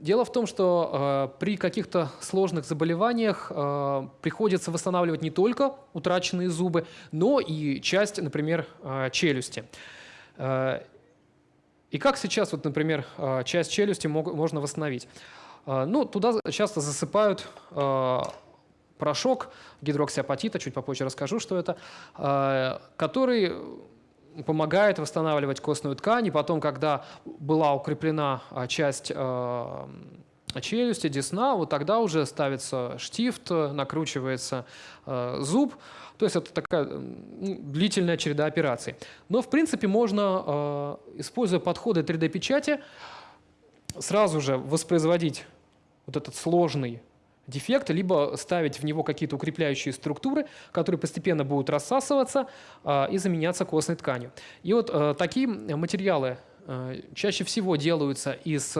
Дело в том, что э, при каких-то сложных заболеваниях э, приходится восстанавливать не только утраченные зубы, но и часть, например, э, челюсти. Э, и как сейчас, вот, например, э, часть челюсти мог, можно восстановить? Э, ну, туда часто засыпают э, порошок гидроксиапатита, чуть попозже расскажу, что это, э, который помогает восстанавливать костную ткань, и потом, когда была укреплена э, часть э, челюсти, десна, вот тогда уже ставится штифт, накручивается зуб, то есть это такая длительная череда операций. Но, в принципе, можно, используя подходы 3D-печати, сразу же воспроизводить вот этот сложный дефект, либо ставить в него какие-то укрепляющие структуры, которые постепенно будут рассасываться а, и заменяться костной тканью. И вот а, такие материалы а, чаще всего делаются из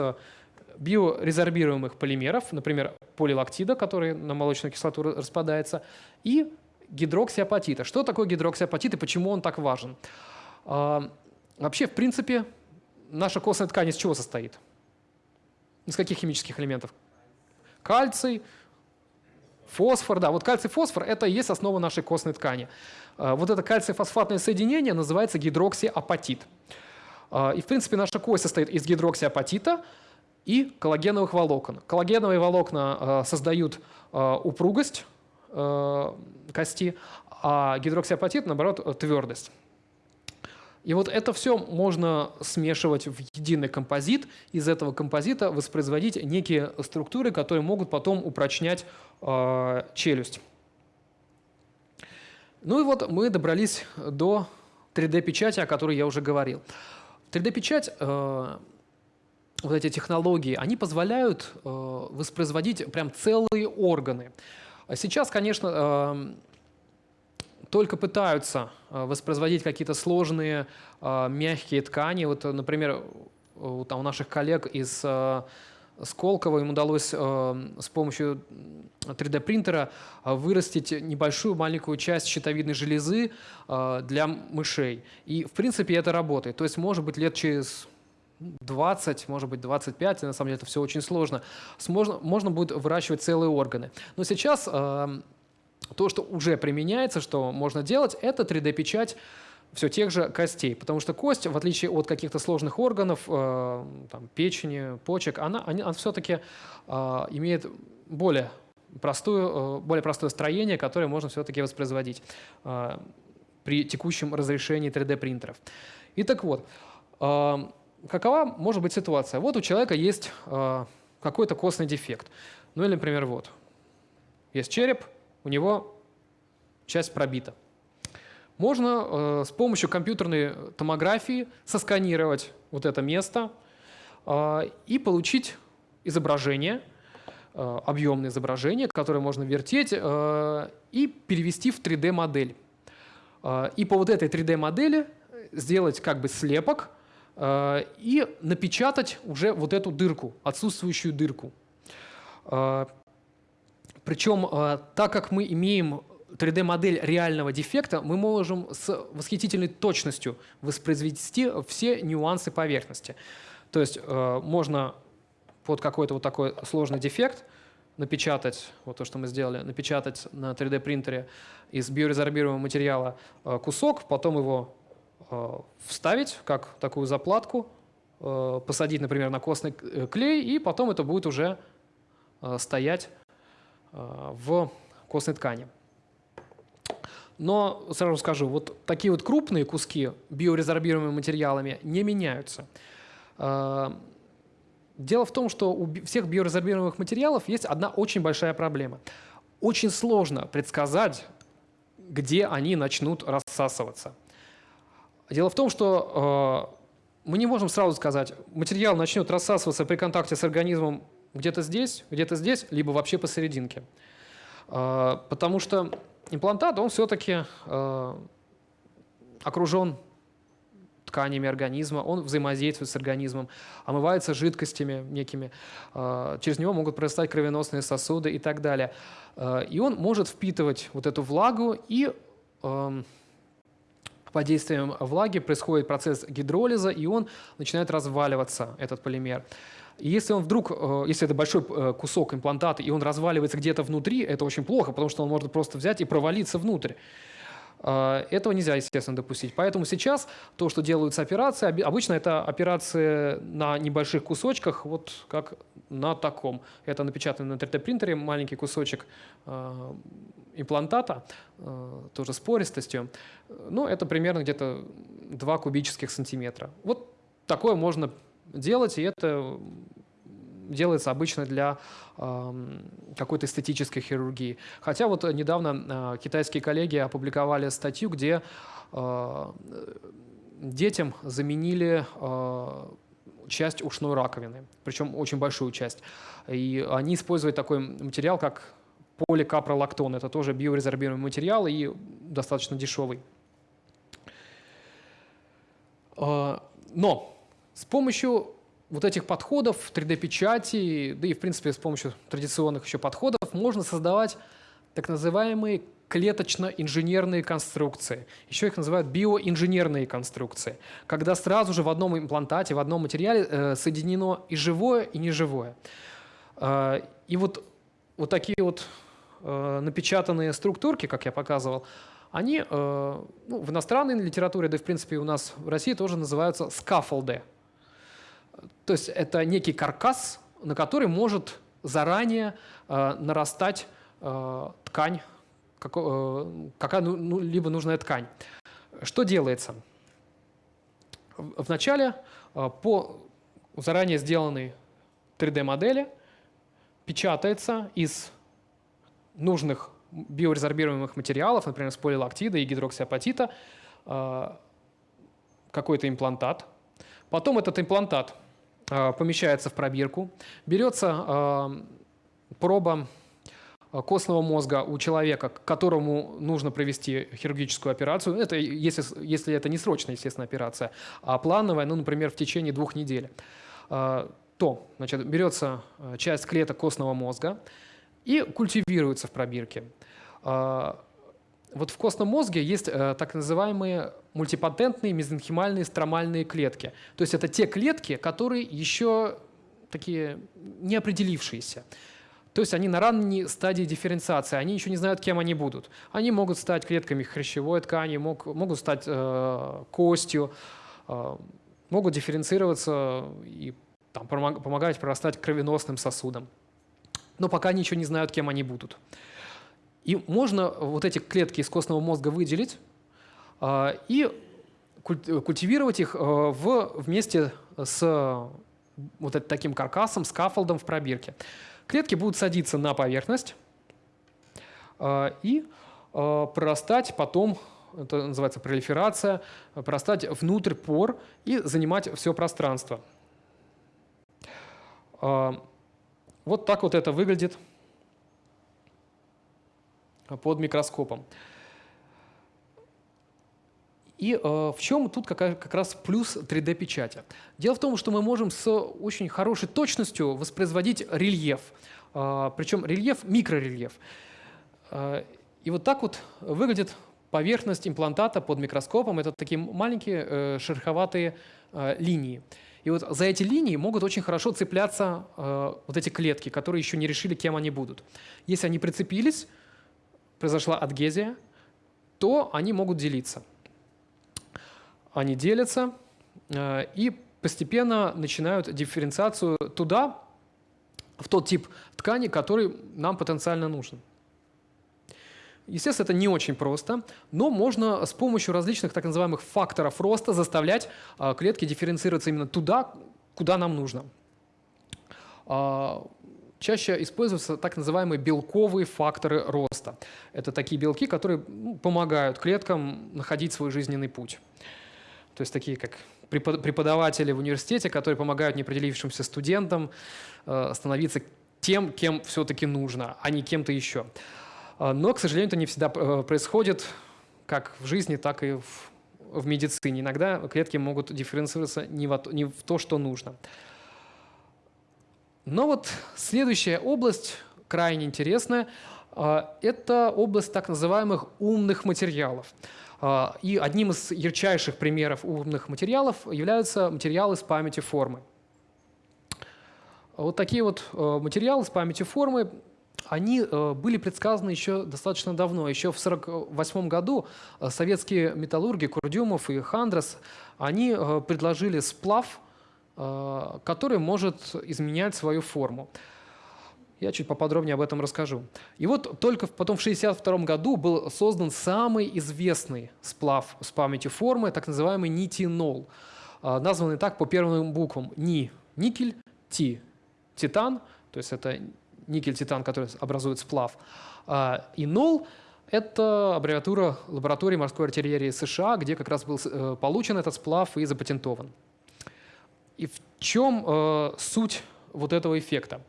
биорезорбируемых полимеров, например, полилактида, который на молочную кислоту распадается, и гидроксиапатита. Что такое гидроксиапатит и почему он так важен? А, вообще, в принципе, наша костная ткань из чего состоит? Из каких химических элементов? Кальций, фосфор. Да, вот кальций-фосфор – это и есть основа нашей костной ткани. А, вот это кальций-фосфатное соединение называется гидроксиапатит. А, и, в принципе, наша кость состоит из гидроксиапатита и коллагеновых волокон. Коллагеновые волокна создают упругость кости, а гидроксиапатит, наоборот, твердость. И вот это все можно смешивать в единый композит, из этого композита воспроизводить некие структуры, которые могут потом упрочнять э, челюсть. Ну и вот мы добрались до 3D-печати, о которой я уже говорил. 3D-печать, э, вот эти технологии, они позволяют э, воспроизводить прям целые органы. Сейчас, конечно, э, только пытаются э, воспроизводить какие-то сложные э, мягкие ткани. Вот, например, у наших коллег из э, Сколково им удалось с помощью 3D-принтера вырастить небольшую маленькую часть щитовидной железы для мышей. И, в принципе, это работает. То есть, может быть, лет через 20, может быть, 25, на самом деле это все очень сложно, можно, можно будет выращивать целые органы. Но сейчас то, что уже применяется, что можно делать, это 3D-печать все тех же костей, потому что кость, в отличие от каких-то сложных органов, э, там, печени, почек, она, она, все-таки э, имеет более, простую, э, более простое строение, которое можно все-таки воспроизводить э, при текущем разрешении 3D-принтеров. И так вот, э, какова может быть ситуация? Вот у человека есть э, какой-то костный дефект. Ну или, например, вот. Есть череп, у него часть пробита. Можно э, с помощью компьютерной томографии сосканировать вот это место э, и получить изображение, э, объемное изображение, которое можно вертеть э, и перевести в 3D-модель. Э, и по вот этой 3D-модели сделать как бы слепок э, и напечатать уже вот эту дырку, отсутствующую дырку. Э, причем, э, так как мы имеем 3D-модель реального дефекта, мы можем с восхитительной точностью воспроизвести все нюансы поверхности. То есть э, можно под какой-то вот такой сложный дефект напечатать, вот то, что мы сделали, напечатать на 3D-принтере из биорезорбируемого материала э, кусок, потом его вставить как такую заплатку, посадить, например, на костный клей, и потом это будет уже стоять в костной ткани. Но сразу скажу, вот такие вот крупные куски биорезорбируемыми материалами не меняются. Э, дело в том, что у всех биорезорбируемых материалов есть одна очень большая проблема. Очень сложно предсказать, где они начнут рассасываться. Дело в том, что э, мы не можем сразу сказать, материал начнет рассасываться при контакте с организмом где-то здесь, где-то здесь, либо вообще посерединке. А, потому что имплантат, он все-таки а, окружен тканями организма, он взаимодействует с организмом, омывается жидкостями некими, а, через него могут прорастать кровеносные сосуды и так далее. И он может впитывать вот эту влагу, и под действием влаги происходит процесс гидролиза, и он начинает разваливаться, этот полимер. И если он вдруг, э, если это большой э, кусок имплантата, и он разваливается где-то внутри, это очень плохо, потому что он может просто взять и провалиться внутрь. Э, этого нельзя, естественно, допустить. Поэтому сейчас то, что делаются операции, обычно это операции на небольших кусочках, вот как на таком. Это напечатанный на 3D-принтере маленький кусочек имплантата, тоже с пористостью. Ну, это примерно где-то 2 кубических сантиметра. Вот такое можно делать, и это делается обычно для какой-то эстетической хирургии. Хотя вот недавно э, китайские коллеги опубликовали статью, где э, детям заменили э, часть ушной раковины, причем очень большую часть. И они используют такой материал, как поликапролактон. Это тоже биорезорбируемый материал и достаточно дешевый. Но с помощью вот этих подходов 3D-печати, да и в принципе с помощью традиционных еще подходов можно создавать так называемые клеточно-инженерные конструкции. Еще их называют биоинженерные конструкции, когда сразу же в одном имплантате, в одном материале э, соединено и живое, и неживое. Э, и вот, вот такие вот э, напечатанные структурки, как я показывал, они э, ну, в иностранной литературе, да и в принципе у нас в России тоже называются скафолды. То есть это некий каркас, на который может заранее э, нарастать э, ткань, как, э, какая ну, ну, либо нужная ткань. Что делается? Вначале э, по заранее сделанной 3D-модели печатается из нужных биорезорбируемых материалов, например, с полилактида и гидроксиапатита, э, какой-то имплантат. Потом этот имплантат э, помещается в пробирку, берется э, проба костного мозга у человека, которому нужно провести хирургическую операцию, это если, если это не срочная, естественно, операция, а плановая, ну, например, в течение двух недель, то значит, берется часть клеток костного мозга и культивируется в пробирке. Вот в костном мозге есть э, так называемые мультипатентные мезенхимальные стромальные клетки. То есть это те клетки, которые еще такие неопределившиеся. То есть они на ранней стадии дифференциации, они еще не знают, кем они будут. Они могут стать клетками хрящевой ткани, мог, могут стать э, костью, э, могут дифференцироваться и там, помогать прорастать кровеносным сосудам. Но пока ничего не знают, кем они будут. И можно вот эти клетки из костного мозга выделить э, и культивировать их э, в, вместе с вот таким каркасом, скафолдом в пробирке. Клетки будут садиться на поверхность э, и прорастать потом, это называется пролиферация, прорастать внутрь пор и занимать все пространство. Вот так вот это выглядит под микроскопом. И э, в чем тут как, как раз плюс 3D-печати? Дело в том, что мы можем с очень хорошей точностью воспроизводить рельеф, э, причем рельеф – микрорельеф. Э, и вот так вот выглядит поверхность имплантата под микроскопом. Это такие маленькие э, шероховатые э, линии. И вот за эти линии могут очень хорошо цепляться э, вот эти клетки, которые еще не решили, кем они будут. Если они прицепились, произошла адгезия, то они могут делиться. Они делятся э, и постепенно начинают дифференциацию туда, в тот тип ткани, который нам потенциально нужен. Естественно, это не очень просто, но можно с помощью различных так называемых факторов роста заставлять э, клетки дифференцироваться именно туда, куда нам нужно. А, чаще используются так называемые белковые факторы роста. Это такие белки, которые ну, помогают клеткам находить свой жизненный путь. То есть такие как преподаватели в университете, которые помогают неопределившимся студентам э, становиться тем, кем все-таки нужно, а не кем-то еще. Э, но, к сожалению, это не всегда э, происходит как в жизни, так и в, в медицине. Иногда клетки могут дифференцироваться не в, не в то, что нужно. Но вот следующая область, крайне интересная, а, это область так называемых умных материалов. А, и одним из ярчайших примеров умных материалов являются материалы с памятью формы. Вот такие вот а, материалы с памятью формы, они были предсказаны еще достаточно давно. Еще в 1948 году советские металлурги Курдюмов и Хандрас, они предложили сплав – Э, который может изменять свою форму. Я чуть поподробнее об этом расскажу. И вот только потом в 1962 году был создан самый известный сплав с памятью формы, так называемый нитинол, э, названный так по первым буквам НИ – никель, Ти – титан, то есть это никель-титан, который образует сплав, а, и нол – это аббревиатура лаборатории морской артиллерии США, где как раз был э, получен этот сплав и запатентован. И в чем э, суть вот этого эффекта?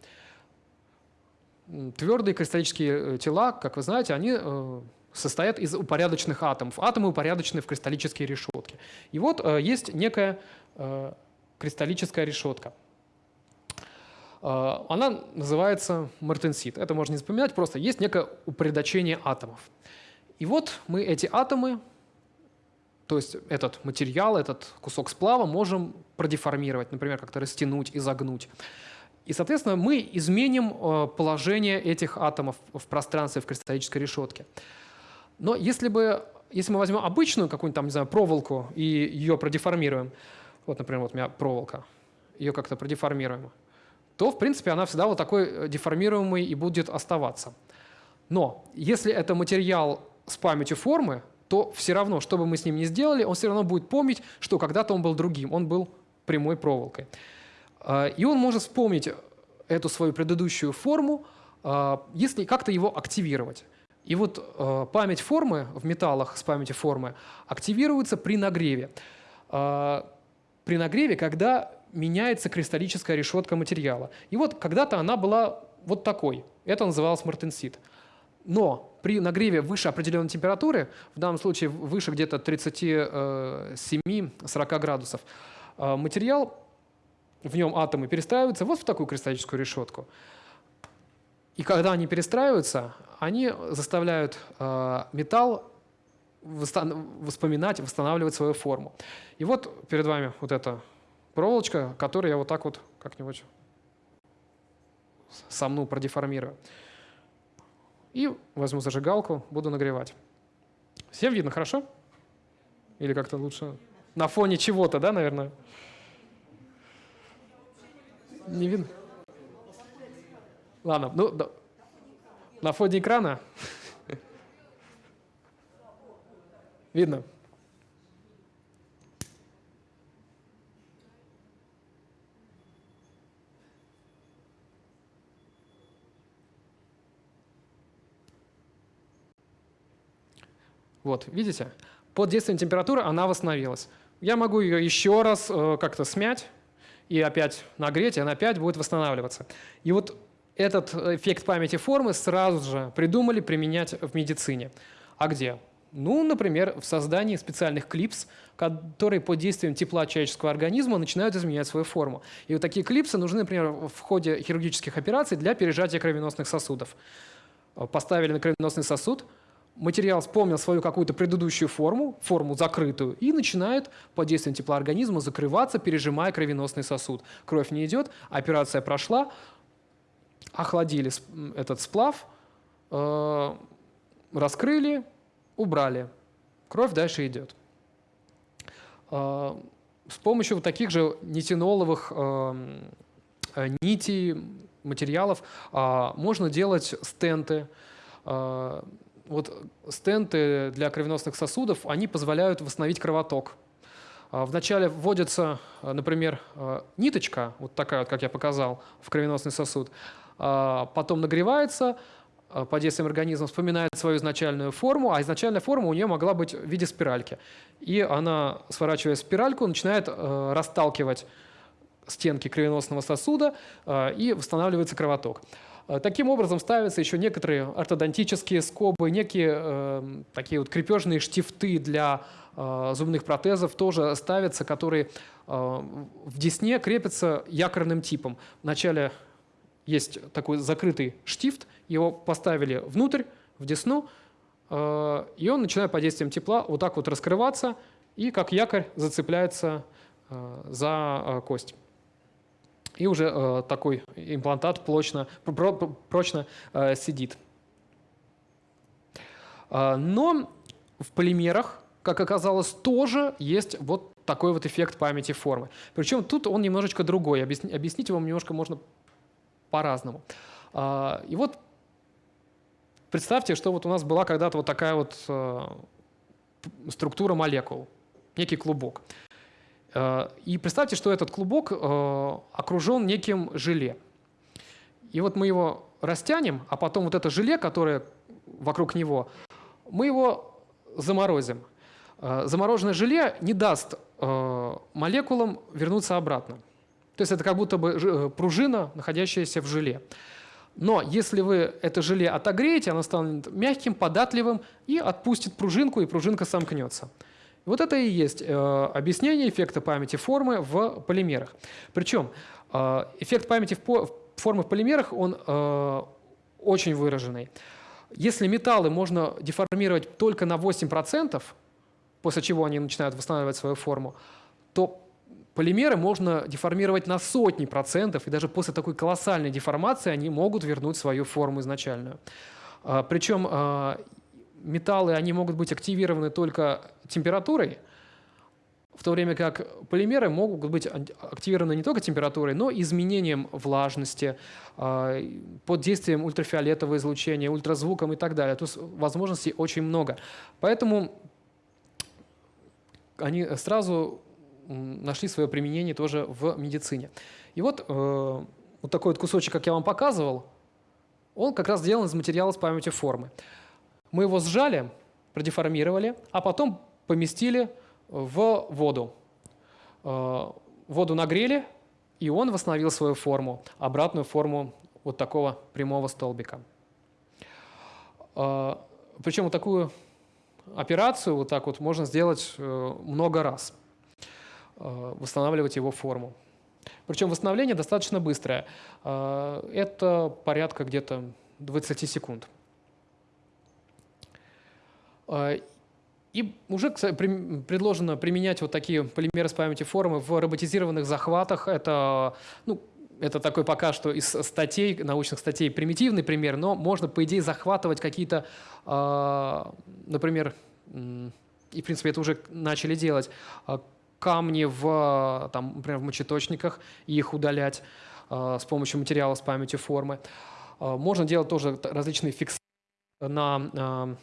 Твердые кристаллические э, тела, как вы знаете, они э, состоят из упорядоченных атомов. Атомы упорядочены в кристаллические решетки. И вот э, есть некая э, кристаллическая решетка. Э, она называется мартенсит. Это можно не запоминать, просто есть некое упорядочение атомов. И вот мы эти атомы, то есть этот материал, этот кусок сплава можем продеформировать, например, как-то растянуть, изогнуть. И, соответственно, мы изменим э, положение этих атомов в пространстве в кристаллической решетке. Но если, бы, если мы возьмем обычную какую-нибудь там, не знаю, проволоку и ее продеформируем, вот, например, вот у меня проволока, ее как-то продеформируем, то, в принципе, она всегда вот такой э, деформируемой и будет оставаться. Но если это материал с памятью формы, то все равно, что бы мы с ним ни сделали, он все равно будет помнить, что когда-то он был другим, он был прямой проволокой. А, и он может вспомнить эту свою предыдущую форму, а, если как-то его активировать. И вот а, память формы в металлах с памятью формы активируется при нагреве. При нагреве, когда меняется кристаллическая решетка материала. И вот когда-то она была вот такой. Это называлось мартенсит. Но при нагреве выше определенной температуры, в данном случае выше где-то 37-40 градусов, материал в нем атомы перестраиваются вот в такую кристаллическую решетку. И когда они перестраиваются, они заставляют э, металл вспоминать, восстанавливать свою форму. И вот перед вами вот эта проволочка, которую я вот так вот как-нибудь сомну, продеформирую. И возьму зажигалку, буду нагревать. Всем видно, хорошо? Или как-то лучше? На фоне чего-то, да, наверное? Не видно? Ладно, ну, да. на фоне экрана видно. Вот, видите? Под действием температуры она восстановилась. Я могу ее еще раз э, как-то смять, и опять нагреть, и она опять будет восстанавливаться. И вот этот эффект памяти формы сразу же придумали применять в медицине. А где? Ну, например, в создании специальных клипс, которые под действием тепла человеческого организма начинают изменять свою форму. И вот такие клипсы нужны, например, в ходе хирургических операций для пережатия кровеносных сосудов. Поставили на кровеносный сосуд – материал вспомнил свою какую-то предыдущую форму, форму закрытую, и начинает под действием тепла организма закрываться, пережимая кровеносный сосуд. Кровь не идет, операция прошла, охладили этот сплав, э, раскрыли, убрали. Кровь дальше идет. Э, с помощью вот таких же нитиноловых э, нитей, материалов можно делать стенты, вот стенты для кровеносных сосудов, они позволяют восстановить кровоток. А, вначале вводится, а, например, а, ниточка, вот такая вот, как я показал, в кровеносный сосуд, потом нагревается, под действием организма вспоминает свою изначальную форму, а изначальная форма у нее могла быть в виде спиральки. И она, сворачивая спиральку, начинает расталкивать стенки кровеносного сосуда, и восстанавливается кровоток. Э, таким образом ставятся еще некоторые ортодонтические скобы, некие э, такие вот крепежные штифты для э, зубных протезов тоже ставятся, которые э, в десне крепятся якорным типом. Вначале есть такой закрытый штифт, его поставили внутрь, в десну, э, и он начинает под действием тепла вот так вот раскрываться и как якорь зацепляется э, за э, кость и уже э, такой имплантат прочно, прочно э, сидит. Э, но в полимерах, как оказалось, тоже есть вот такой вот эффект памяти формы. Причем тут он немножечко другой. Объяснить, объяснить его немножко можно по-разному. Э, и вот представьте, что вот у нас была когда-то вот такая вот э, структура молекул, некий клубок. Э, и представьте, что этот клубок э, окружен неким желе. И вот мы его растянем, а потом вот это желе, которое вокруг него, мы его заморозим. Э, замороженное желе не даст молекулам вернуться обратно. То есть это как будто бы пружина, находящаяся в желе. Но если вы это желе отогреете, оно станет мягким, податливым и отпустит пружинку, и пружинка сомкнется. Вот это и есть э, объяснение эффекта памяти формы в полимерах. Причем э, эффект памяти формы в полимерах, он э, очень выраженный. Если металлы можно деформировать только на 8%, после чего они начинают восстанавливать свою форму, то полимеры можно деформировать на сотни процентов, и даже после такой колоссальной деформации они могут вернуть свою форму изначальную. Причем металлы они могут быть активированы только температурой, в то время как полимеры могут быть активированы не только температурой, но и изменением влажности, а, под действием ультрафиолетового излучения, ультразвуком и так далее. Есть возможностей очень много. Поэтому они сразу нашли свое применение тоже в медицине. И вот, э, вот такой вот кусочек, как я вам показывал, он как раз сделан из материала с памятью формы. Мы его сжали, продеформировали, а потом поместили в воду. Э, воду нагрели, и он восстановил свою форму, обратную форму вот такого прямого столбика. Э, Причем вот такую операцию вот так вот можно сделать э, много раз, восстанавливать его форму. Причем восстановление достаточно быстрое. Это порядка где-то 20 секунд. И уже предложено применять вот такие полимеры с памяти формы в роботизированных захватах. Это, ну, это такой пока что из статей, научных статей примитивный пример, но можно, по идее, захватывать какие-то, э, например, и, в принципе, это уже начали делать, а, камни в, там, например, в мочеточниках и их удалять с помощью материала с памятью формы. Можно делать тоже различные фиксации на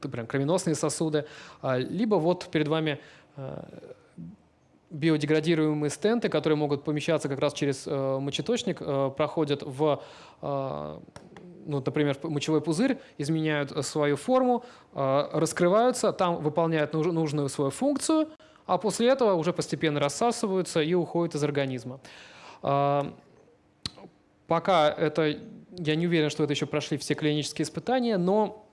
прям кровеносные сосуды, а, либо вот перед вами а, биодеградируемые стенты, которые могут помещаться как раз через э, мочеточник, э, проходят в, э, ну, например, мочевой пузырь, изменяют свою форму, раскрываются, там выполняют нужную свою функцию, а после этого уже постепенно рассасываются и уходят из организма. Пока это, я не уверен, что это еще прошли все клинические испытания, но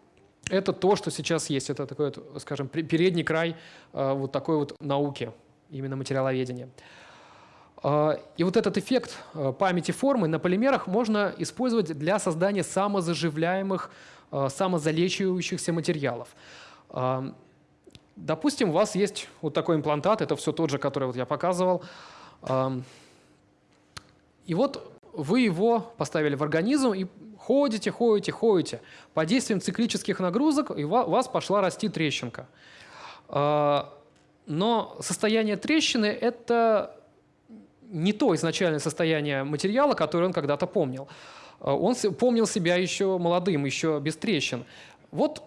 это то, что сейчас есть. Это такой, скажем, передний край э, вот такой вот науки, именно материаловедения. Э, и вот этот эффект э, памяти формы на полимерах можно использовать для создания самозаживляемых, самозалечивающихся материалов. Допустим, у вас есть вот такой имплантат, это все тот же, который вот я показывал. И вот вы его поставили в организм и ходите, ходите, ходите. Под действием циклических нагрузок у вас пошла расти трещинка. А, но состояние трещины – это не то изначальное состояние материала, которое он когда-то помнил. А, он помнил себя еще молодым, еще без трещин. Вот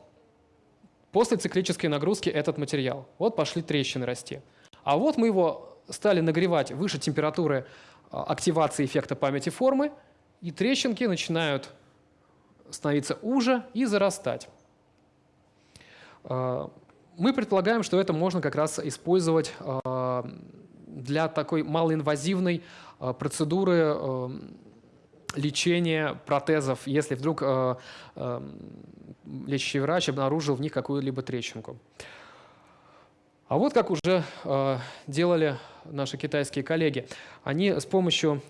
после циклической нагрузки этот материал. Вот пошли трещины расти. А вот мы его стали нагревать выше температуры а, активации эффекта памяти формы, и трещинки начинают становиться уже и зарастать. А, мы предполагаем, что это можно как раз использовать а, для такой малоинвазивной процедуры лечения протезов, если вдруг лечащий врач обнаружил в них какую-либо трещинку. А вот как уже делали наши китайские коллеги. Они с помощью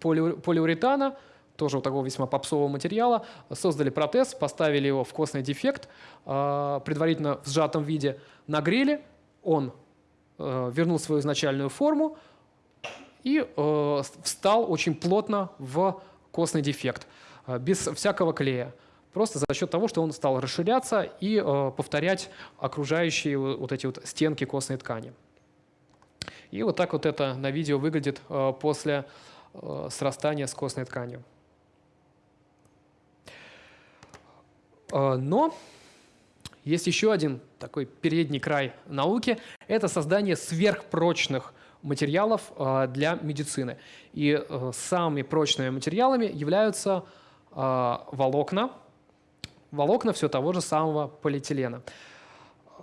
полиуретана, тоже вот такого весьма попсового материала, создали протез, поставили его в костный дефект, э, предварительно в сжатом виде нагрели, он э, вернул свою изначальную форму и э, встал очень плотно в костный дефект, э, без всякого клея просто за счет того, что он стал расширяться и повторять окружающие вот эти вот стенки костной ткани. И вот так вот это на видео выглядит после срастания с костной тканью. Но есть еще один такой передний край науки – это создание сверхпрочных материалов э, для медицины. И э, самыми прочными материалами являются э, волокна – волокна все того же самого полиэтилена.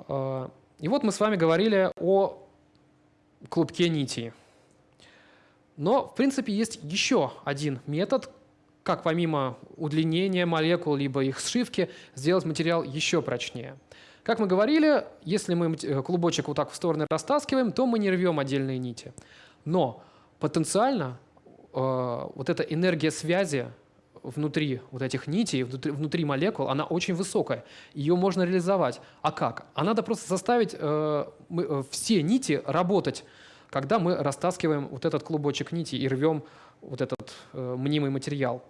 И вот мы с вами говорили о клубке нитей. Но, в принципе, есть еще один метод, как помимо удлинения молекул, либо их сшивки, сделать материал еще прочнее. Как мы говорили, если мы клубочек вот так в стороны растаскиваем, то мы не рвем отдельные нити. Но потенциально э, вот эта энергия связи внутри вот этих нитей, внутри, внутри молекул, она очень высокая. Ее можно реализовать. А как? А надо просто заставить э, мы, э, все нити работать, когда мы растаскиваем вот этот клубочек нити и рвем вот этот э, мнимый материал.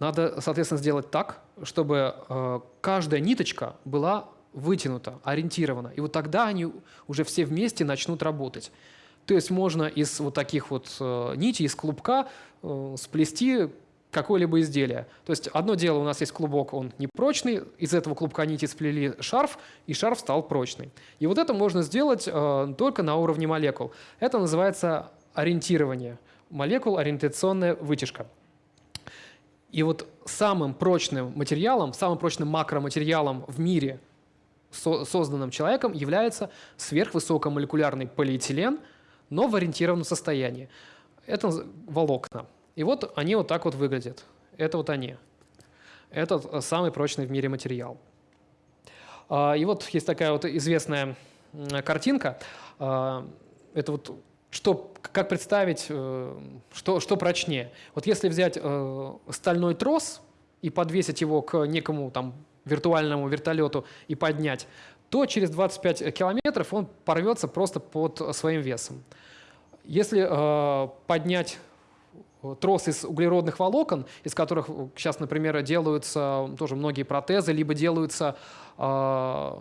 Надо, соответственно, сделать так, чтобы э, каждая ниточка была вытянута, ориентирована. И вот тогда они уже все вместе начнут работать. То есть можно из вот таких вот э, нитей, из клубка э, сплести какое-либо изделие. То есть одно дело, у нас есть клубок, он непрочный, из этого клубка нити сплели шарф, и шарф стал прочный. И вот это можно сделать э, только на уровне молекул. Это называется ориентирование. Молекул ориентационная вытяжка. И вот самым прочным материалом, самым прочным макроматериалом в мире, со созданным человеком, является сверхвысокомолекулярный полиэтилен, но в ориентированном состоянии. Это волокна. И вот они вот так вот выглядят. Это вот они. Это самый прочный в мире материал. А, и вот есть такая вот известная картинка. А, это вот что, как представить, э, что, что прочнее. Вот если взять э, стальной трос и подвесить его к некому там виртуальному вертолету и поднять, то через 25 километров он порвется просто под своим весом. Если э, поднять трос из углеродных волокон, из которых сейчас, например, делаются тоже многие протезы, либо делаются э,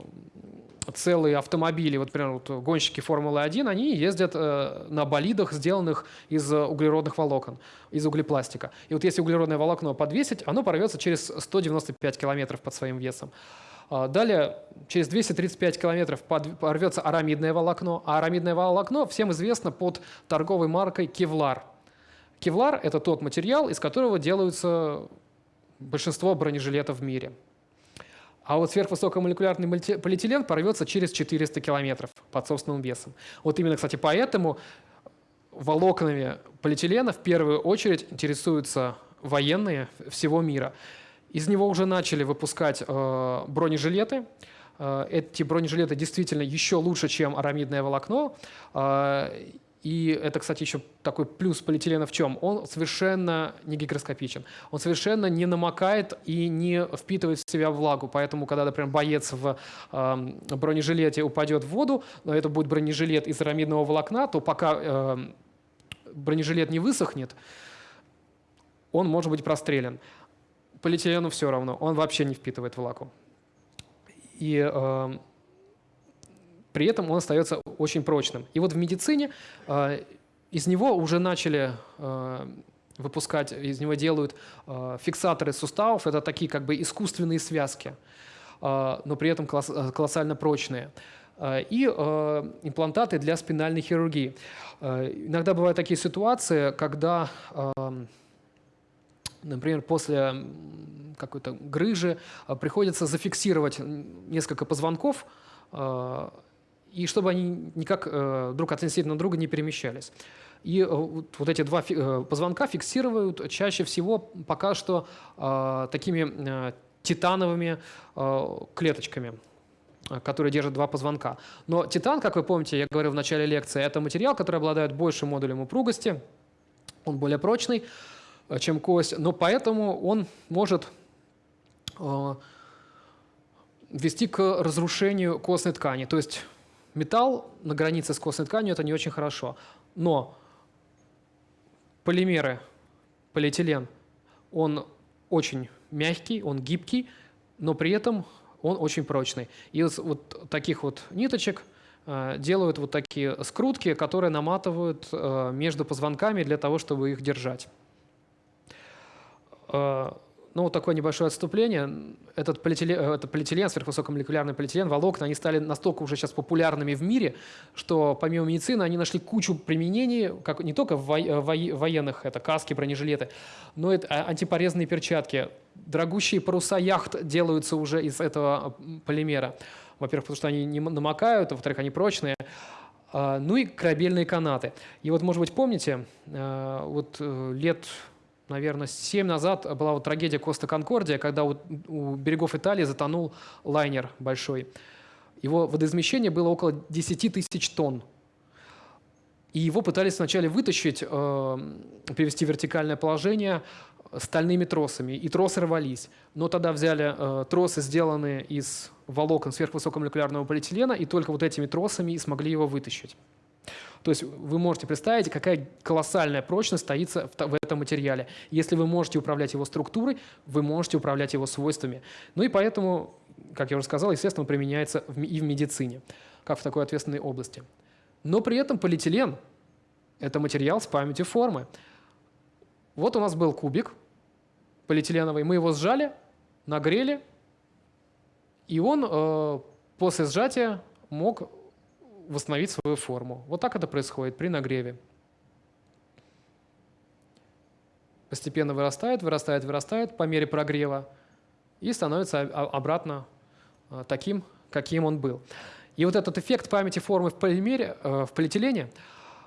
целые автомобили, вот, например, вот гонщики Формулы-1, они ездят э, на болидах, сделанных из углеродных волокон, из углепластика. И вот если углеродное волокно подвесить, оно порвется через 195 километров под своим весом. А, далее, через 235 километров порвется арамидное волокно, а арамидное волокно всем известно под торговой маркой «Кевлар». Кевлар – это тот материал, из которого делаются большинство бронежилетов в мире. А вот сверхвысокомолекулярный полиэтилен порвется через 400 километров под собственным весом. Вот именно, кстати, поэтому волокнами полиэтилена в первую очередь интересуются военные всего мира. Из него уже начали выпускать э, бронежилеты. Э, эти бронежилеты действительно еще лучше, чем арамидное волокно. И это, кстати, еще такой плюс полиэтилена в чем? Он совершенно не гигроскопичен. Он совершенно не намокает и не впитывает в себя влагу. Поэтому, когда, например, боец в э, бронежилете упадет в воду, но это будет бронежилет из арамидного волокна, то пока э, бронежилет не высохнет, он может быть прострелен. Полиэтилену все равно, он вообще не впитывает влагу. И э, при этом он остается очень прочным. И вот в медицине э, из него уже начали э, выпускать, из него делают э, фиксаторы суставов, это такие как бы искусственные связки, но при этом колоссально прочные и имплантаты для спинальной хирургии. Иногда бывают такие ситуации, когда, например, после какой-то грыжи приходится зафиксировать несколько позвонков, и чтобы они никак э, друг относительно друга не перемещались. И э, вот эти два э, позвонка фиксируют чаще всего пока что такими титановыми клеточками которые держат два позвонка. Но титан, как вы помните, я говорил в начале лекции, это материал, который обладает большим модулем упругости, он более прочный, чем кость, но поэтому он может вести к разрушению костной ткани. То есть Металл на границе с костной тканью – это не очень хорошо. Но полимеры, полиэтилен, он очень мягкий, он гибкий, но при этом он очень прочный. И из вот таких вот ниточек э, делают вот такие скрутки, которые наматывают э, между позвонками для того, чтобы их держать. Э, ну, такое небольшое отступление. Этот полиэтилен, э, это полиэтилен, сверхвысокомолекулярный полиэтилен, волокна, они стали настолько уже сейчас популярными в мире, что помимо медицины они нашли кучу применений, как, не только в военных, это каски, бронежилеты, но это а, антипорезные перчатки. Дорогущие паруса яхт делаются уже из этого полимера. Во-первых, потому что они не намокают, а во-вторых, они прочные. А, ну и корабельные канаты. И вот, может быть, помните, э, вот э, лет наверное, 7 назад была вот трагедия Коста Конкордия, когда у, у берегов Италии затонул лайнер большой. Его водоизмещение было около 10 тысяч тонн. И его пытались вначале вытащить, э, привести в вертикальное положение, стальными тросами, и тросы рвались. Но тогда взяли э, тросы, сделанные из волокон сверхвысокомолекулярного полиэтилена, и только вот этими тросами и смогли его вытащить. То есть вы можете представить, какая колоссальная прочность стоит в этом материале. Если вы можете управлять его структурой, вы можете управлять его свойствами. Ну и поэтому, как я уже сказал, естественно, он применяется и в медицине, как в такой ответственной области. Но при этом полиэтилен – это материал с памятью формы. Вот у нас был кубик полиэтиленовый, мы его сжали, нагрели, и он э, после сжатия мог восстановить свою форму. Вот так это происходит при нагреве. Постепенно вырастает, вырастает, вырастает по мере прогрева и становится обратно э, таким, каким он был. И вот этот эффект памяти формы в, полимере, э, в полиэтилене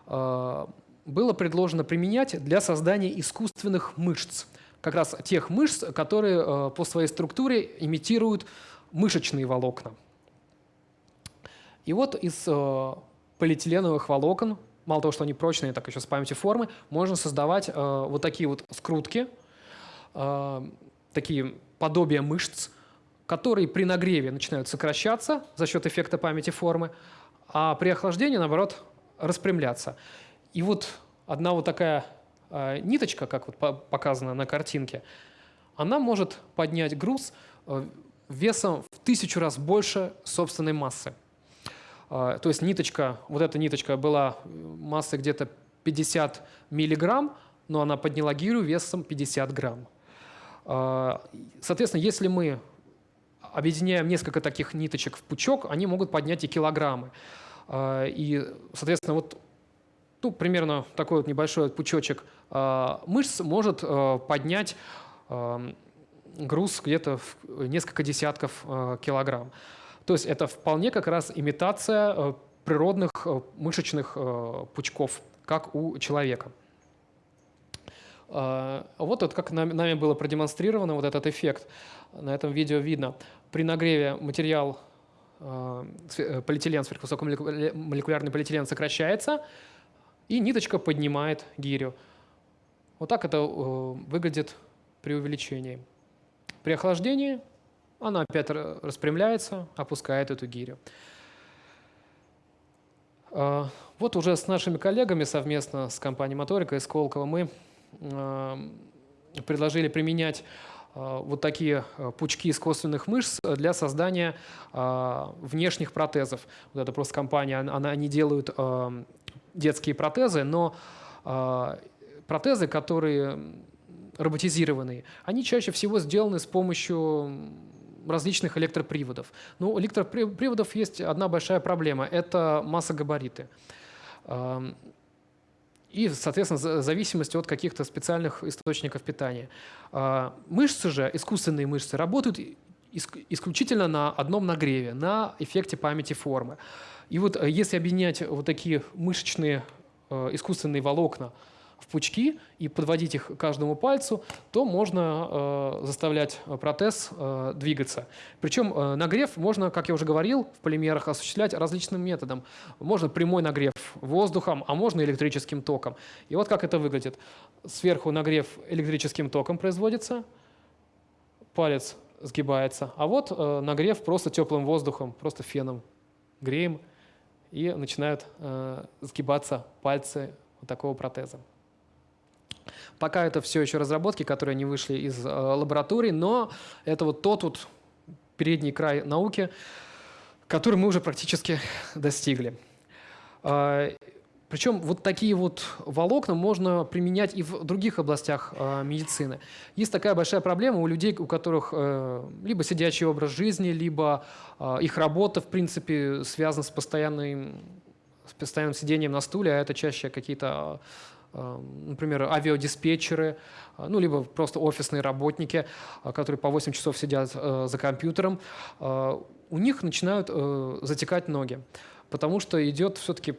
э, было предложено применять для создания искусственных мышц. Как раз тех мышц, которые по своей структуре имитируют мышечные волокна. И вот из э, полиэтиленовых волокон, мало того, что они прочные, так еще с памятью формы, можно создавать э, вот такие вот скрутки, э, такие подобия мышц, которые при нагреве начинают сокращаться за счет эффекта памяти формы, а при охлаждении, наоборот, распрямляться. И вот одна вот такая э, ниточка, как вот показано на картинке, она может поднять груз э, весом в тысячу раз больше собственной массы. А, то есть ниточка, вот эта ниточка была э, массой где-то 50 миллиграмм, но она подняла гирю весом 50 грамм. А, соответственно, если мы объединяем несколько таких ниточек в пучок, они могут поднять и килограммы. А, и, соответственно, вот ну, примерно такой вот небольшой пучочек мышц может поднять груз где-то несколько десятков килограмм. То есть это вполне как раз имитация э, природных э, мышечных э, пучков, как у человека. Вот это как нами было продемонстрировано, вот этот эффект. На этом видео видно. При нагреве материал полиэтилен, сверхвысокомолекулярный полиэтилен сокращается, и ниточка поднимает гирю. Вот так это выглядит при увеличении. При охлаждении она опять распрямляется, опускает эту гирю. А, вот уже с нашими коллегами совместно с компанией «Моторика» и Сколково мы а, предложили применять а, вот такие пучки искусственных мышц для создания внешних протезов. Вот это просто компания, она, они делают детские протезы, но протезы, которые роботизированные, они чаще всего сделаны с помощью различных электроприводов. Ну, у электроприводов есть одна большая проблема – это масса-габариты. И, соответственно, зависимость от каких-то специальных источников питания. А, мышцы же, искусственные мышцы, работают исключительно на одном нагреве, на эффекте памяти формы. И вот э, если объединять вот такие мышечные э, искусственные волокна в пучки и подводить их каждому пальцу, то можно э, заставлять протез э, двигаться. Причем э, нагрев можно, как я уже говорил, в полимерах осуществлять различным методом. Можно прямой нагрев воздухом, а можно электрическим током. И вот как это выглядит. Сверху нагрев электрическим током производится, палец сгибается, а вот э, нагрев просто теплым воздухом, просто феном греем, и начинают э, сгибаться пальцы вот такого протеза. Пока это все еще разработки, которые не вышли из э, лабораторий, но это вот тот вот передний край науки, который мы уже практически достигли. Э, причем вот такие вот волокна можно применять и в других областях э, медицины. Есть такая большая проблема у людей, у которых э, либо сидячий образ жизни, либо э, их работа, в принципе, связана с, с постоянным сидением на стуле, а это чаще какие-то например, авиадиспетчеры, э, ну, либо просто офисные работники, э, которые по 8 часов сидят э, за компьютером, у них начинают затекать ноги, потому что идет все-таки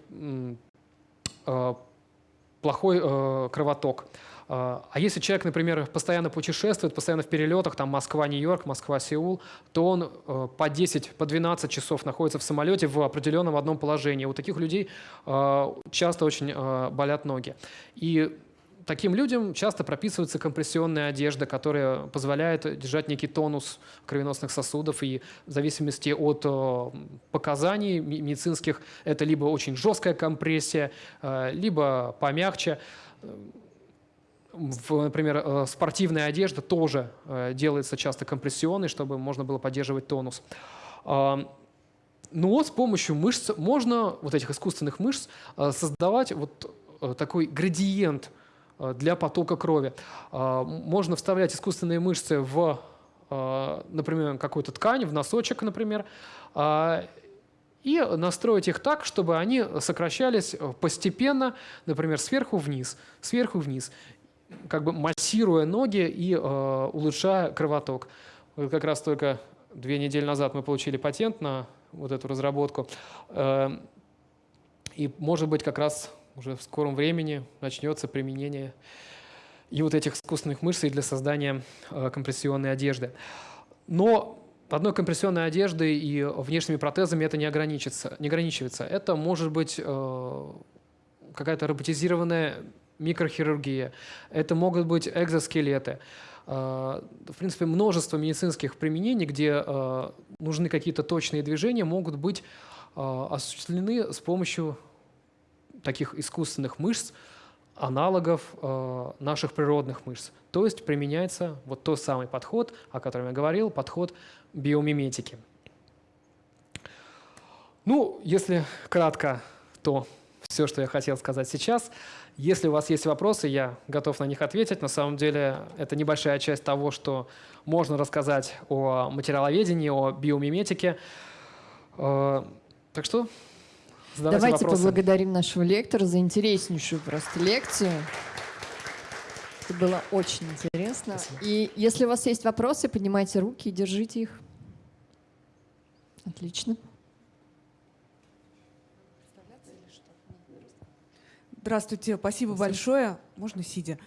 плохой кровоток. А, а если человек, например, постоянно путешествует, постоянно в перелетах, там Москва-Нью-Йорк, Москва-Сеул, то он э, по 10, по 12 часов находится в самолете в определенном одном положении. У таких людей э, часто очень э, болят ноги. И таким людям часто прописывается компрессионная одежда, которая позволяет держать некий тонус кровеносных сосудов. И в зависимости от показаний медицинских это либо очень жесткая компрессия, либо помягче. В, например, э, спортивная одежда тоже делается часто компрессионной, чтобы можно было поддерживать тонус. Но с помощью мышц можно, вот этих искусственных мышц, создавать вот такой градиент – Э, для потока крови. Э, можно вставлять искусственные мышцы в, э, например, какую-то ткань, в носочек, например, и настроить их так, чтобы они сокращались постепенно, например, сверху вниз, сверху вниз, как бы массируя ноги и улучшая кровоток. Вот как раз только две недели назад мы получили патент на вот эту разработку. И, может быть, как раз уже в скором времени начнется применение и вот этих искусственных мышц для создания э, компрессионной одежды. Но одной компрессионной одеждой и внешними протезами это не, ограничится, не ограничивается. Это может быть э, какая-то роботизированная микрохирургия, это могут быть экзоскелеты. Э, в принципе, множество медицинских применений, где э, нужны какие-то точные движения, могут быть э, осуществлены с помощью таких искусственных мышц, аналогов наших природных мышц. То есть применяется вот тот самый подход, о котором я говорил, подход биомиметики. Ну, если кратко, то все, что я хотел сказать сейчас. Если у вас есть вопросы, я готов на них ответить. На самом деле это небольшая часть того, что можно рассказать о материаловедении, о биомиметике. Э, так что Задавайте Давайте вопросы. поблагодарим нашего лектора за интереснейшую просто лекцию. Это было очень интересно. Спасибо. И если у вас есть вопросы, поднимайте руки и держите их. Отлично. Здравствуйте, спасибо большое. Можно сидя.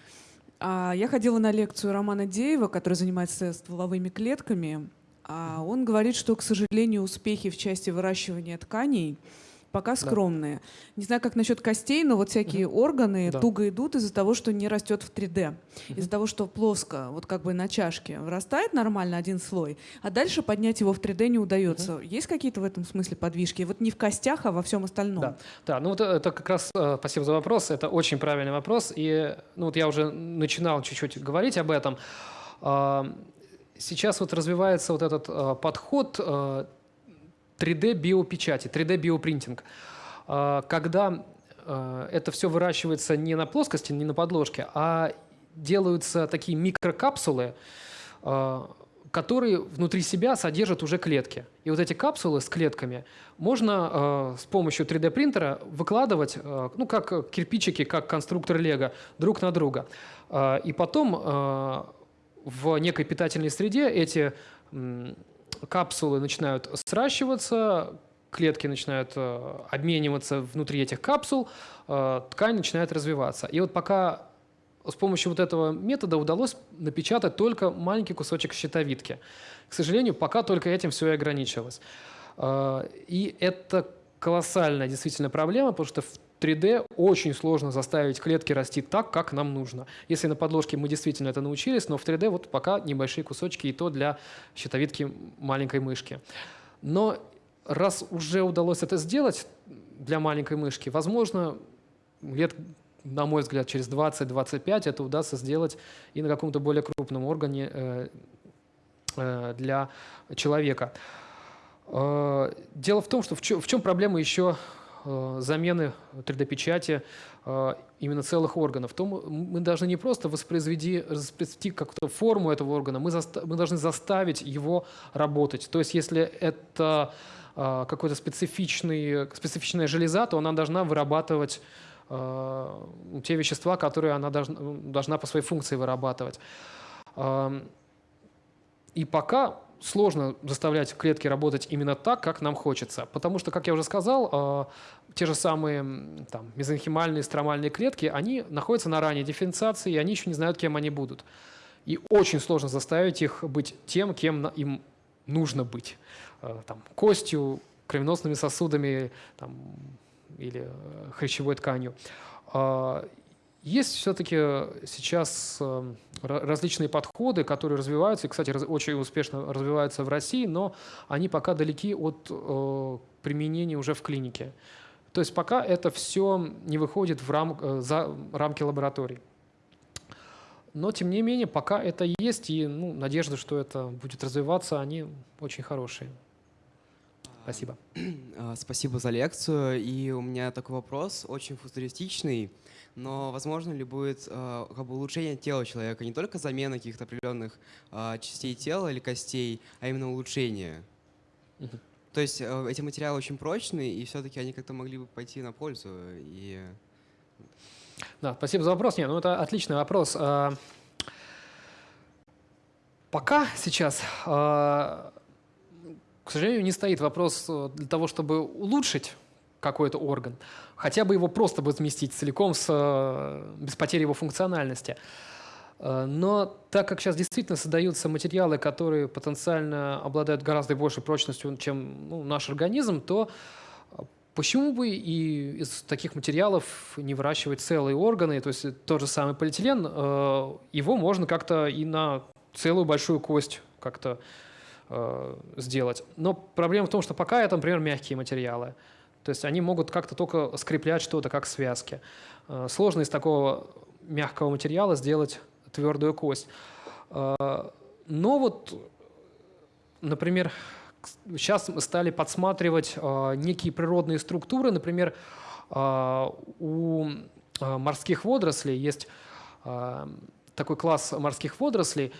А, я ходила на лекцию Романа Деева, который занимается стволовыми клетками. А он говорит, что, к сожалению, успехи в части выращивания тканей – пока скромные. Да. Не знаю, как насчет костей, но вот всякие угу. органы да. туго идут из-за того, что не растет в 3D. Угу. Из-за того, что плоско, вот как бы на чашке, вырастает нормально один слой, а дальше поднять его в 3D не удается. Угу. Есть какие-то в этом смысле подвижки? Вот не в костях, а во всем остальном. Да, да ну вот это как раз, э, спасибо за вопрос, это очень правильный вопрос. И ну вот я уже начинал чуть-чуть говорить об этом. А, сейчас вот развивается вот этот э, подход э, 3D-биопечати, 3D-биопринтинг. А, когда а, это все выращивается не на плоскости, не на подложке, а делаются такие микрокапсулы, а, которые внутри себя содержат уже клетки. И вот эти капсулы с клетками можно с помощью 3D-принтера выкладывать, ну, как кирпичики, как конструктор Лего, друг на друга. И потом в некой питательной среде эти капсулы начинают сращиваться, клетки начинают э, обмениваться внутри этих капсул, э, ткань начинает развиваться. И вот пока с помощью вот этого метода удалось напечатать только маленький кусочек щитовидки. К сожалению, пока только этим все и ограничилось. Э, и это колоссальная действительно проблема, потому что в 3D очень сложно заставить клетки расти так, как нам нужно. Если на подложке мы действительно это научились, но в 3D вот пока небольшие кусочки, и то для щитовидки маленькой мышки. Но раз уже удалось это сделать для маленькой мышки, возможно, лет, на мой взгляд, через 20-25 это удастся сделать и на каком-то более крупном органе э, э, для человека. Э, дело в том, что в чем, в чем проблема еще замены 3D-печати э, именно целых органов, то мы должны не просто воспроизвести, воспроизвести как-то форму этого органа, мы, заста мы должны заставить его работать. То есть если это э, какой-то специфичный, специфичная железа, то она должна вырабатывать те вещества, которые она должна, должна по своей функции вырабатывать. Эм, и пока сложно заставлять клетки работать именно так, как нам хочется. Потому что, как я уже сказал, э, те же самые там, мезонхимальные, стромальные клетки, они находятся на ранней дифференциации, и они еще не знают, кем они будут. И очень сложно заставить их быть тем, кем им нужно быть. Э, там, костью, кровеносными сосудами там, или э, хрящевой тканью. Есть все-таки сейчас различные подходы, которые развиваются, и, кстати, очень успешно развиваются в России, но они пока далеки от применения уже в клинике. То есть пока это все не выходит в рам, за рамки лабораторий. Но, тем не менее, пока это есть, и ну, надежда, что это будет развиваться, они очень хорошие. Спасибо. А, спасибо за лекцию. И у меня такой вопрос, очень футуристичный. Но возможно ли будет э, как бы улучшение тела человека, не только замена каких-то определенных э, частей тела или костей, а именно улучшение? То есть э, эти материалы очень прочные, и все-таки они как-то могли бы пойти на пользу. И да, спасибо за вопрос. Нет, ну это отличный вопрос. А, пока сейчас, а, к сожалению, не стоит вопрос э, для того, чтобы улучшить какой-то орган, хотя бы его просто бы заместить целиком с, э, без потери его функциональности. А, но так как сейчас действительно создаются материалы, которые потенциально обладают гораздо большей прочностью, чем ну, наш организм, то Почему бы и из таких материалов не выращивать целые органы, то есть тот же самый полиэтилен, э, его можно как-то и на целую большую кость как-то э, сделать. Но проблема в том, что пока это, например, мягкие материалы. То есть они могут как-то только скреплять что-то, как связки. Э, сложно из такого мягкого материала сделать твердую кость. Но вот, например, сейчас мы стали подсматривать э, некие природные структуры. Например, э, у э, морских водорослей есть э, такой класс морских водорослей,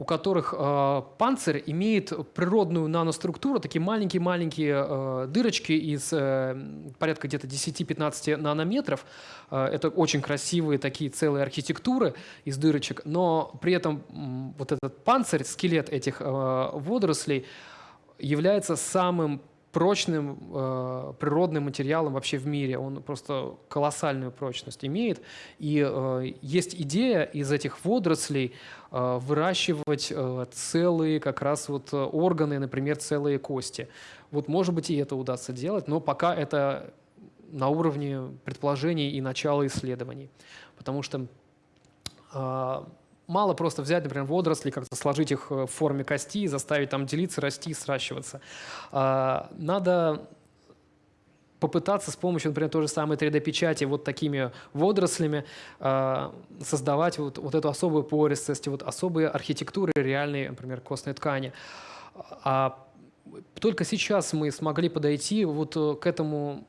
у которых э, панцирь имеет природную наноструктуру, такие маленькие-маленькие э, дырочки из э, порядка где-то 10-15 нанометров. Э, это очень красивые такие целые архитектуры из дырочек, но при этом э, вот этот панцирь, скелет этих э, водорослей – является самым прочным э, природным материалом вообще в мире. Он просто колоссальную прочность имеет. И э, есть идея из этих водорослей э, выращивать э, целые как раз вот органы, например, целые кости. Вот может быть и это удастся делать, но пока это на уровне предположений и начала исследований. Потому что э, мало просто взять, например, водоросли, как-то сложить их э, в форме кости, заставить там делиться, расти, сращиваться. А, надо попытаться с помощью, например, той же самой 3D-печати вот такими водорослями э, создавать вот, вот эту особую пористость, вот особые архитектуры реальной, например, костной ткани. А только сейчас мы смогли подойти вот э, к этому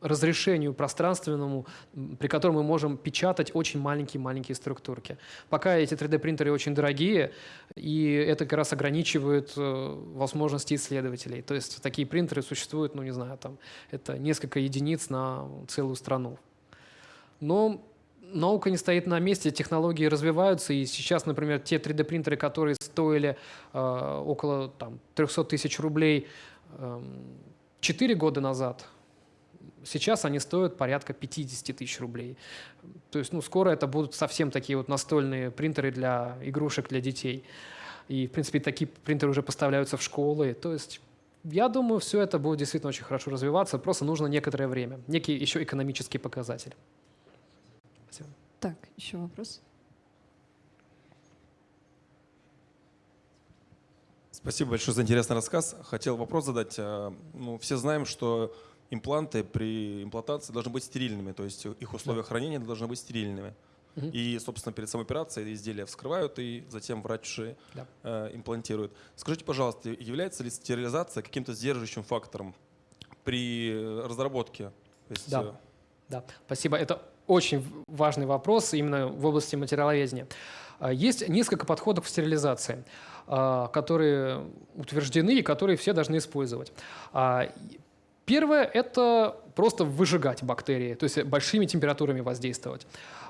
разрешению пространственному, при котором мы можем печатать очень маленькие-маленькие структурки. Пока эти 3D-принтеры очень дорогие, и это как раз ограничивает э, возможности исследователей. То есть такие принтеры существуют, ну не знаю, там это несколько единиц на целую страну. Но наука не стоит на месте, технологии развиваются, и сейчас, например, те 3D-принтеры, которые стоили э, около там, 300 тысяч рублей э, 4 года назад, Сейчас они стоят порядка 50 тысяч рублей. То есть ну, скоро это будут совсем такие вот настольные принтеры для игрушек для детей. И, в принципе, такие принтеры уже поставляются в школы. То есть я думаю, все это будет действительно очень хорошо развиваться, просто нужно некоторое время, некий еще экономический показатель. Спасибо. Так, еще вопрос? Спасибо большое за интересный рассказ. Хотел вопрос задать. Э, ну, все знаем, что импланты при имплантации должны быть стерильными, то есть их условия да. хранения должны быть стерильными. Угу. И, собственно, перед самой операцией изделия вскрывают, и затем врач да. э, имплантирует. Скажите, пожалуйста, является ли стерилизация каким-то сдерживающим фактором при разработке? есть, да. Э... да, спасибо. Это очень важный вопрос именно в области материаловедения. А, есть несколько подходов к стерилизации, а, которые утверждены и которые все должны использовать. Первое – это просто выжигать бактерии, то есть большими температурами воздействовать.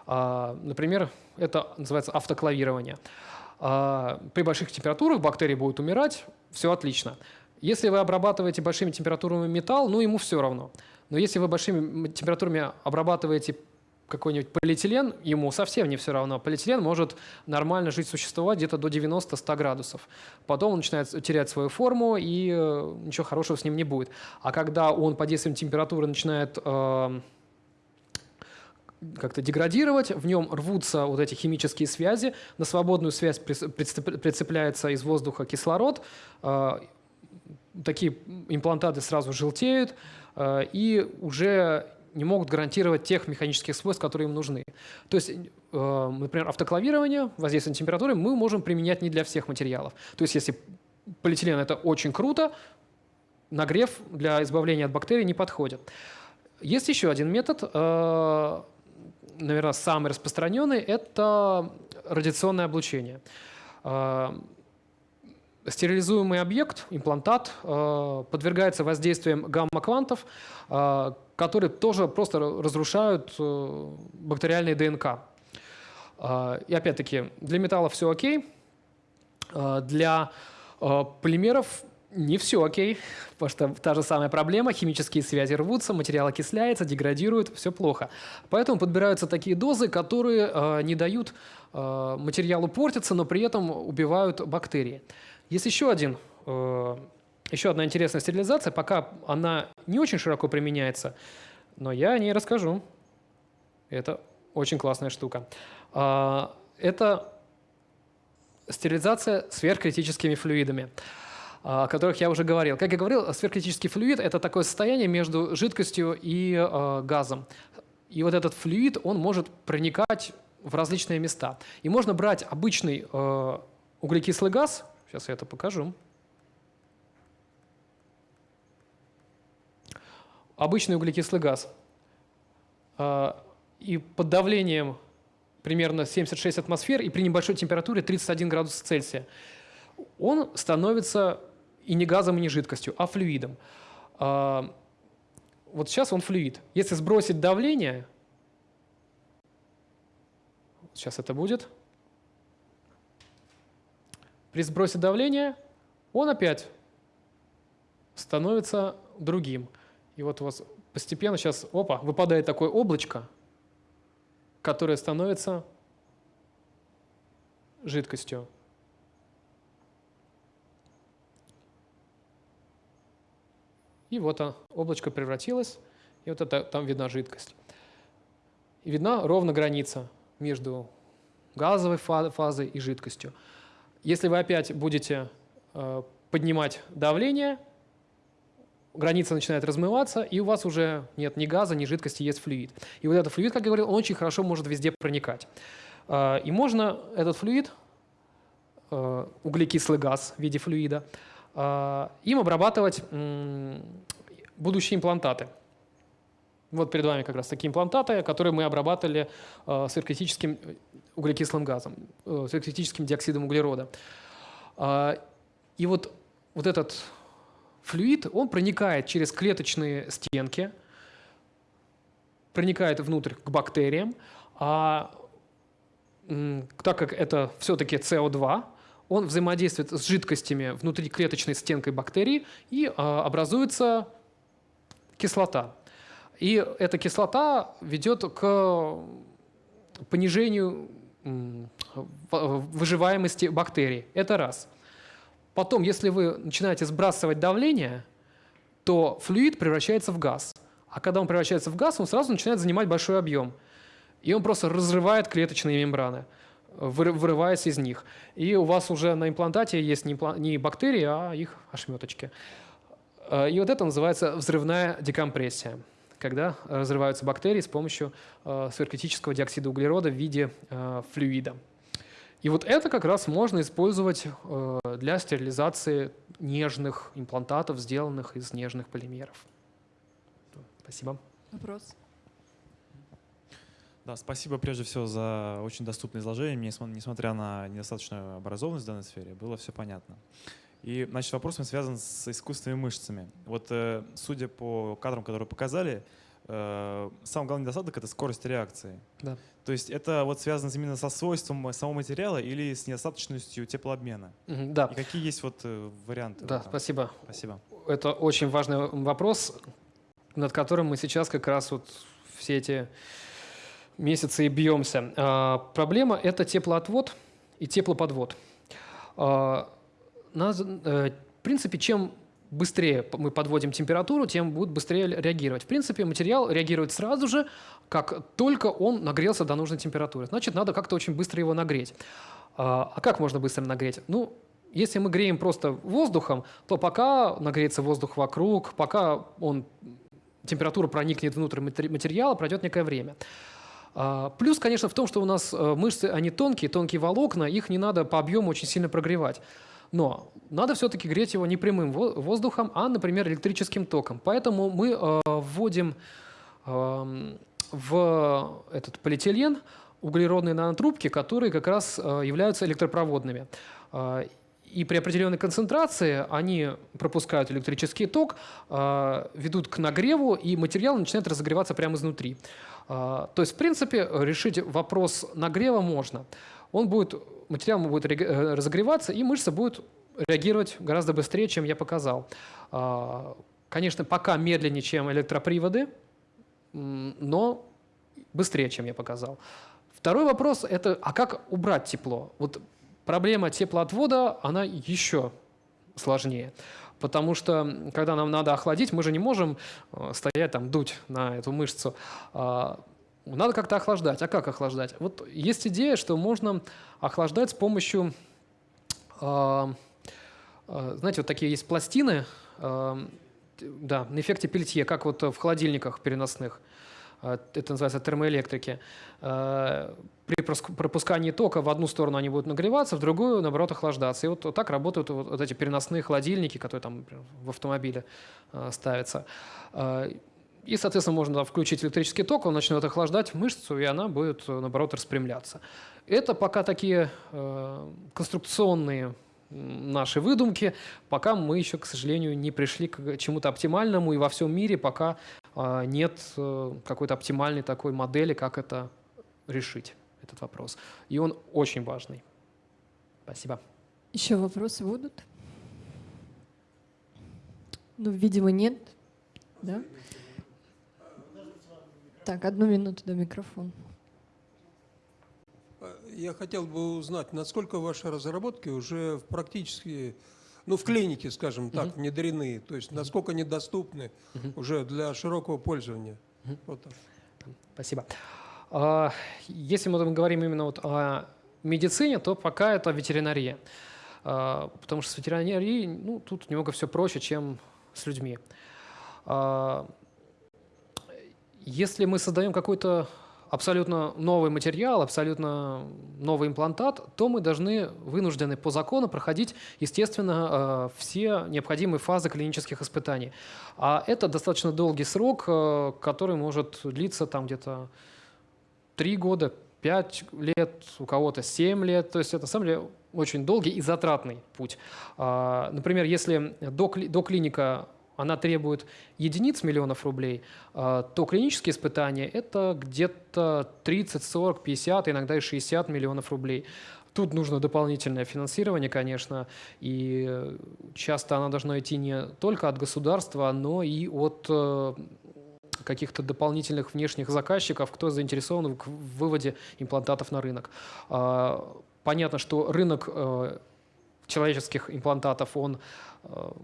А, например, это называется автоклавирование. А, при больших температурах бактерии будут умирать, все отлично. Если вы обрабатываете большими температурами металл, ну ему все равно. Но если вы большими температурами обрабатываете какой-нибудь полиэтилен, ему совсем не все равно. Полиэтилен может нормально жить, существовать где-то до 90-100 градусов. Потом он начинает терять свою форму, и э, ничего хорошего с ним не будет. А когда он под действием температуры начинает э, как-то деградировать, в нем рвутся вот эти химические связи, на свободную связь прицепляется из воздуха кислород, а, такие имплантаты сразу желтеют а, и уже не могут гарантировать тех механических свойств, которые им нужны. То есть, например, автоклавирование, воздействие на температуры мы можем применять не для всех материалов. То есть если полиэтилен – это очень круто, нагрев для избавления от бактерий не подходит. Есть еще один метод, э, наверное, самый распространенный – это радиационное облучение. Э, стерилизуемый объект, имплантат, э, подвергается воздействием гамма-квантов, которые тоже просто разрушают бактериальные ДНК. И опять-таки, для металлов все окей, для полимеров не все окей, потому что та же самая проблема, химические связи рвутся, материал окисляется, деградирует, все плохо. Поэтому подбираются такие дозы, которые э, не дают э, материалу портиться, но при этом убивают бактерии. Есть еще один э, еще одна интересная стерилизация, пока она не очень широко применяется, но я о ней расскажу. Это очень классная штука. Э, это стерилизация сверхкритическими флюидами о которых я уже говорил. Как я говорил, сверхкритический флюид – это такое состояние между жидкостью и э, газом. И вот этот флюид, он может проникать в различные места. И можно брать обычный углекислый газ, сейчас я это покажу, обычный углекислый газ, э, и под давлением примерно 76 атмосфер и при небольшой температуре 31 градус Цельсия, он становится и не газом, и не жидкостью, а флюидом. А, вот сейчас он флюид. Если сбросить давление, сейчас это будет, при сбросе давления он опять становится другим. И вот у вас постепенно сейчас, опа, выпадает такое облачко, которое становится жидкостью. И вот облачко превратилось, и вот это, там видна жидкость. И видна ровно граница между газовой фазой и жидкостью. Если вы опять будете э, поднимать давление, граница начинает размываться, и у вас уже нет ни газа, ни жидкости, есть флюид. И вот этот флюид, как я говорил, он очень хорошо может везде проникать. Э, и можно этот флюид, э, углекислый газ в виде флюида, а, им обрабатывать будущие имплантаты. Вот перед вами как раз такие имплантаты, которые мы обрабатывали э, сверхкритическим углекислым газом, э, сверхкритическим диоксидом углерода. Э, и вот, вот этот флюид, он проникает через клеточные стенки, проникает внутрь к бактериям, а так как это все-таки СО2, он взаимодействует с жидкостями внутри клеточной стенкой бактерии и а, образуется кислота. И эта кислота ведет к понижению выживаемости бактерий. Это раз. Потом, если вы начинаете сбрасывать давление, то флюид превращается в газ. А когда он превращается в газ, он сразу начинает занимать большой объем. И он просто разрывает клеточные мембраны вырываясь из них. И у вас уже на имплантате есть не бактерии, а их ошметочки. Э, и вот это называется взрывная декомпрессия, когда разрываются бактерии с помощью э, сверхкритического диоксида углерода в виде э, флюида. И вот это как раз можно использовать для стерилизации нежных имплантатов, сделанных из нежных полимеров. Спасибо. Вопрос? Да, спасибо прежде всего за очень доступное изложение. Мне, несмотря на недостаточную образованность в данной сфере, было все понятно. И, значит, вопрос связан с искусственными мышцами. Вот, э, судя по кадрам, которые показали, э, самый главный недостаток — это скорость реакции. Да. То есть это вот связано именно со свойством самого материала или с недостаточностью теплообмена? Да. И какие есть вот э, варианты? Да, спасибо. Спасибо. Это очень важный вопрос, над которым мы сейчас как раз вот все эти месяцы и бьемся. А, проблема – это теплоотвод и теплоподвод. А, нас, э, в принципе, чем быстрее мы подводим температуру, тем будет быстрее реагировать. В принципе, материал реагирует сразу же, как только он нагрелся до нужной температуры. Значит, надо как-то очень быстро его нагреть. А, а как можно быстро нагреть? Ну, если мы греем просто воздухом, то пока нагреется воздух вокруг, пока он, температура проникнет внутрь материала, пройдет некое время. А, плюс, конечно, в том, что у нас э, мышцы, они тонкие, тонкие волокна, их не надо по объему очень сильно прогревать. Но надо все-таки греть его не прямым воздухом, а, например, электрическим током. Поэтому мы э, вводим э, в этот полиэтилен углеродные нанотрубки, которые как раз э, являются электропроводными. Э, и при определенной концентрации они пропускают электрический ток, ведут к нагреву, и материал начинает разогреваться прямо изнутри. То есть, в принципе, решить вопрос нагрева можно. Он будет материал будет э, разогреваться, и мышца будет реагировать гораздо быстрее, чем я показал. А, конечно, пока медленнее, чем электроприводы, но быстрее, чем я показал. Второй вопрос – это а как убрать тепло? Вот проблема теплоотвода, она еще сложнее. Потому что, когда нам надо охладить, мы же не можем э, стоять там, дуть на эту мышцу. Надо как-то охлаждать. А как охлаждать? Вот есть идея, что можно охлаждать с помощью, э, э, знаете, вот такие есть пластины, э, да, на эффекте пельтье, как вот в холодильниках переносных. Это называется термоэлектрики. При пропускании тока в одну сторону они будут нагреваться, в другую, наоборот, охлаждаться. И вот, так работают вот, эти переносные холодильники, которые там в автомобиле ставятся. И, соответственно, можно включить электрический ток, он начнет охлаждать мышцу, и она будет, наоборот, распрямляться. Это пока такие э, конструкционные наши выдумки, пока мы еще, к сожалению, не пришли к чему-то оптимальному, и во всем мире пока э, нет э, какой-то оптимальной такой модели, как это решить, этот вопрос. И он очень важный. Спасибо. Еще вопросы будут? Ну, видимо, нет. Да? Так, одну минуту до микрофона. Я хотел бы узнать, насколько ваши разработки уже практически, ну, в клинике, скажем так, угу. внедрены, то есть насколько они доступны угу. уже для широкого пользования. Угу. Вот так. Спасибо. А, если мы говорим именно вот о медицине, то пока это ветеринария. А, потому что с ветеринарией, ну, тут немного все проще, чем с людьми. Если мы создаем какой-то абсолютно новый материал, абсолютно новый имплантат, то мы должны, вынуждены по закону проходить, естественно, э, все необходимые фазы клинических испытаний. А это достаточно долгий срок, э, который может длиться там где-то 3 года, 5 лет, у кого-то 7 лет. То есть это, на самом деле, очень долгий и затратный путь. А, например, если доклиника она требует единиц миллионов рублей, а, то клинические испытания – это где-то 30, 40, 50, иногда и 60 миллионов рублей. Тут нужно дополнительное финансирование, конечно, и часто оно должно идти не только от государства, но и от э, каких-то дополнительных внешних заказчиков, кто заинтересован в выводе имплантатов на рынок. А, понятно, что рынок э, человеческих имплантатов, он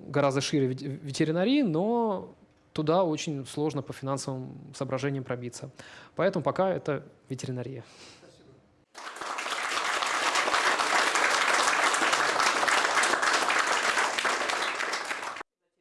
гораздо шире ветеринарии, но туда очень сложно по финансовым соображениям пробиться. Поэтому пока это ветеринария.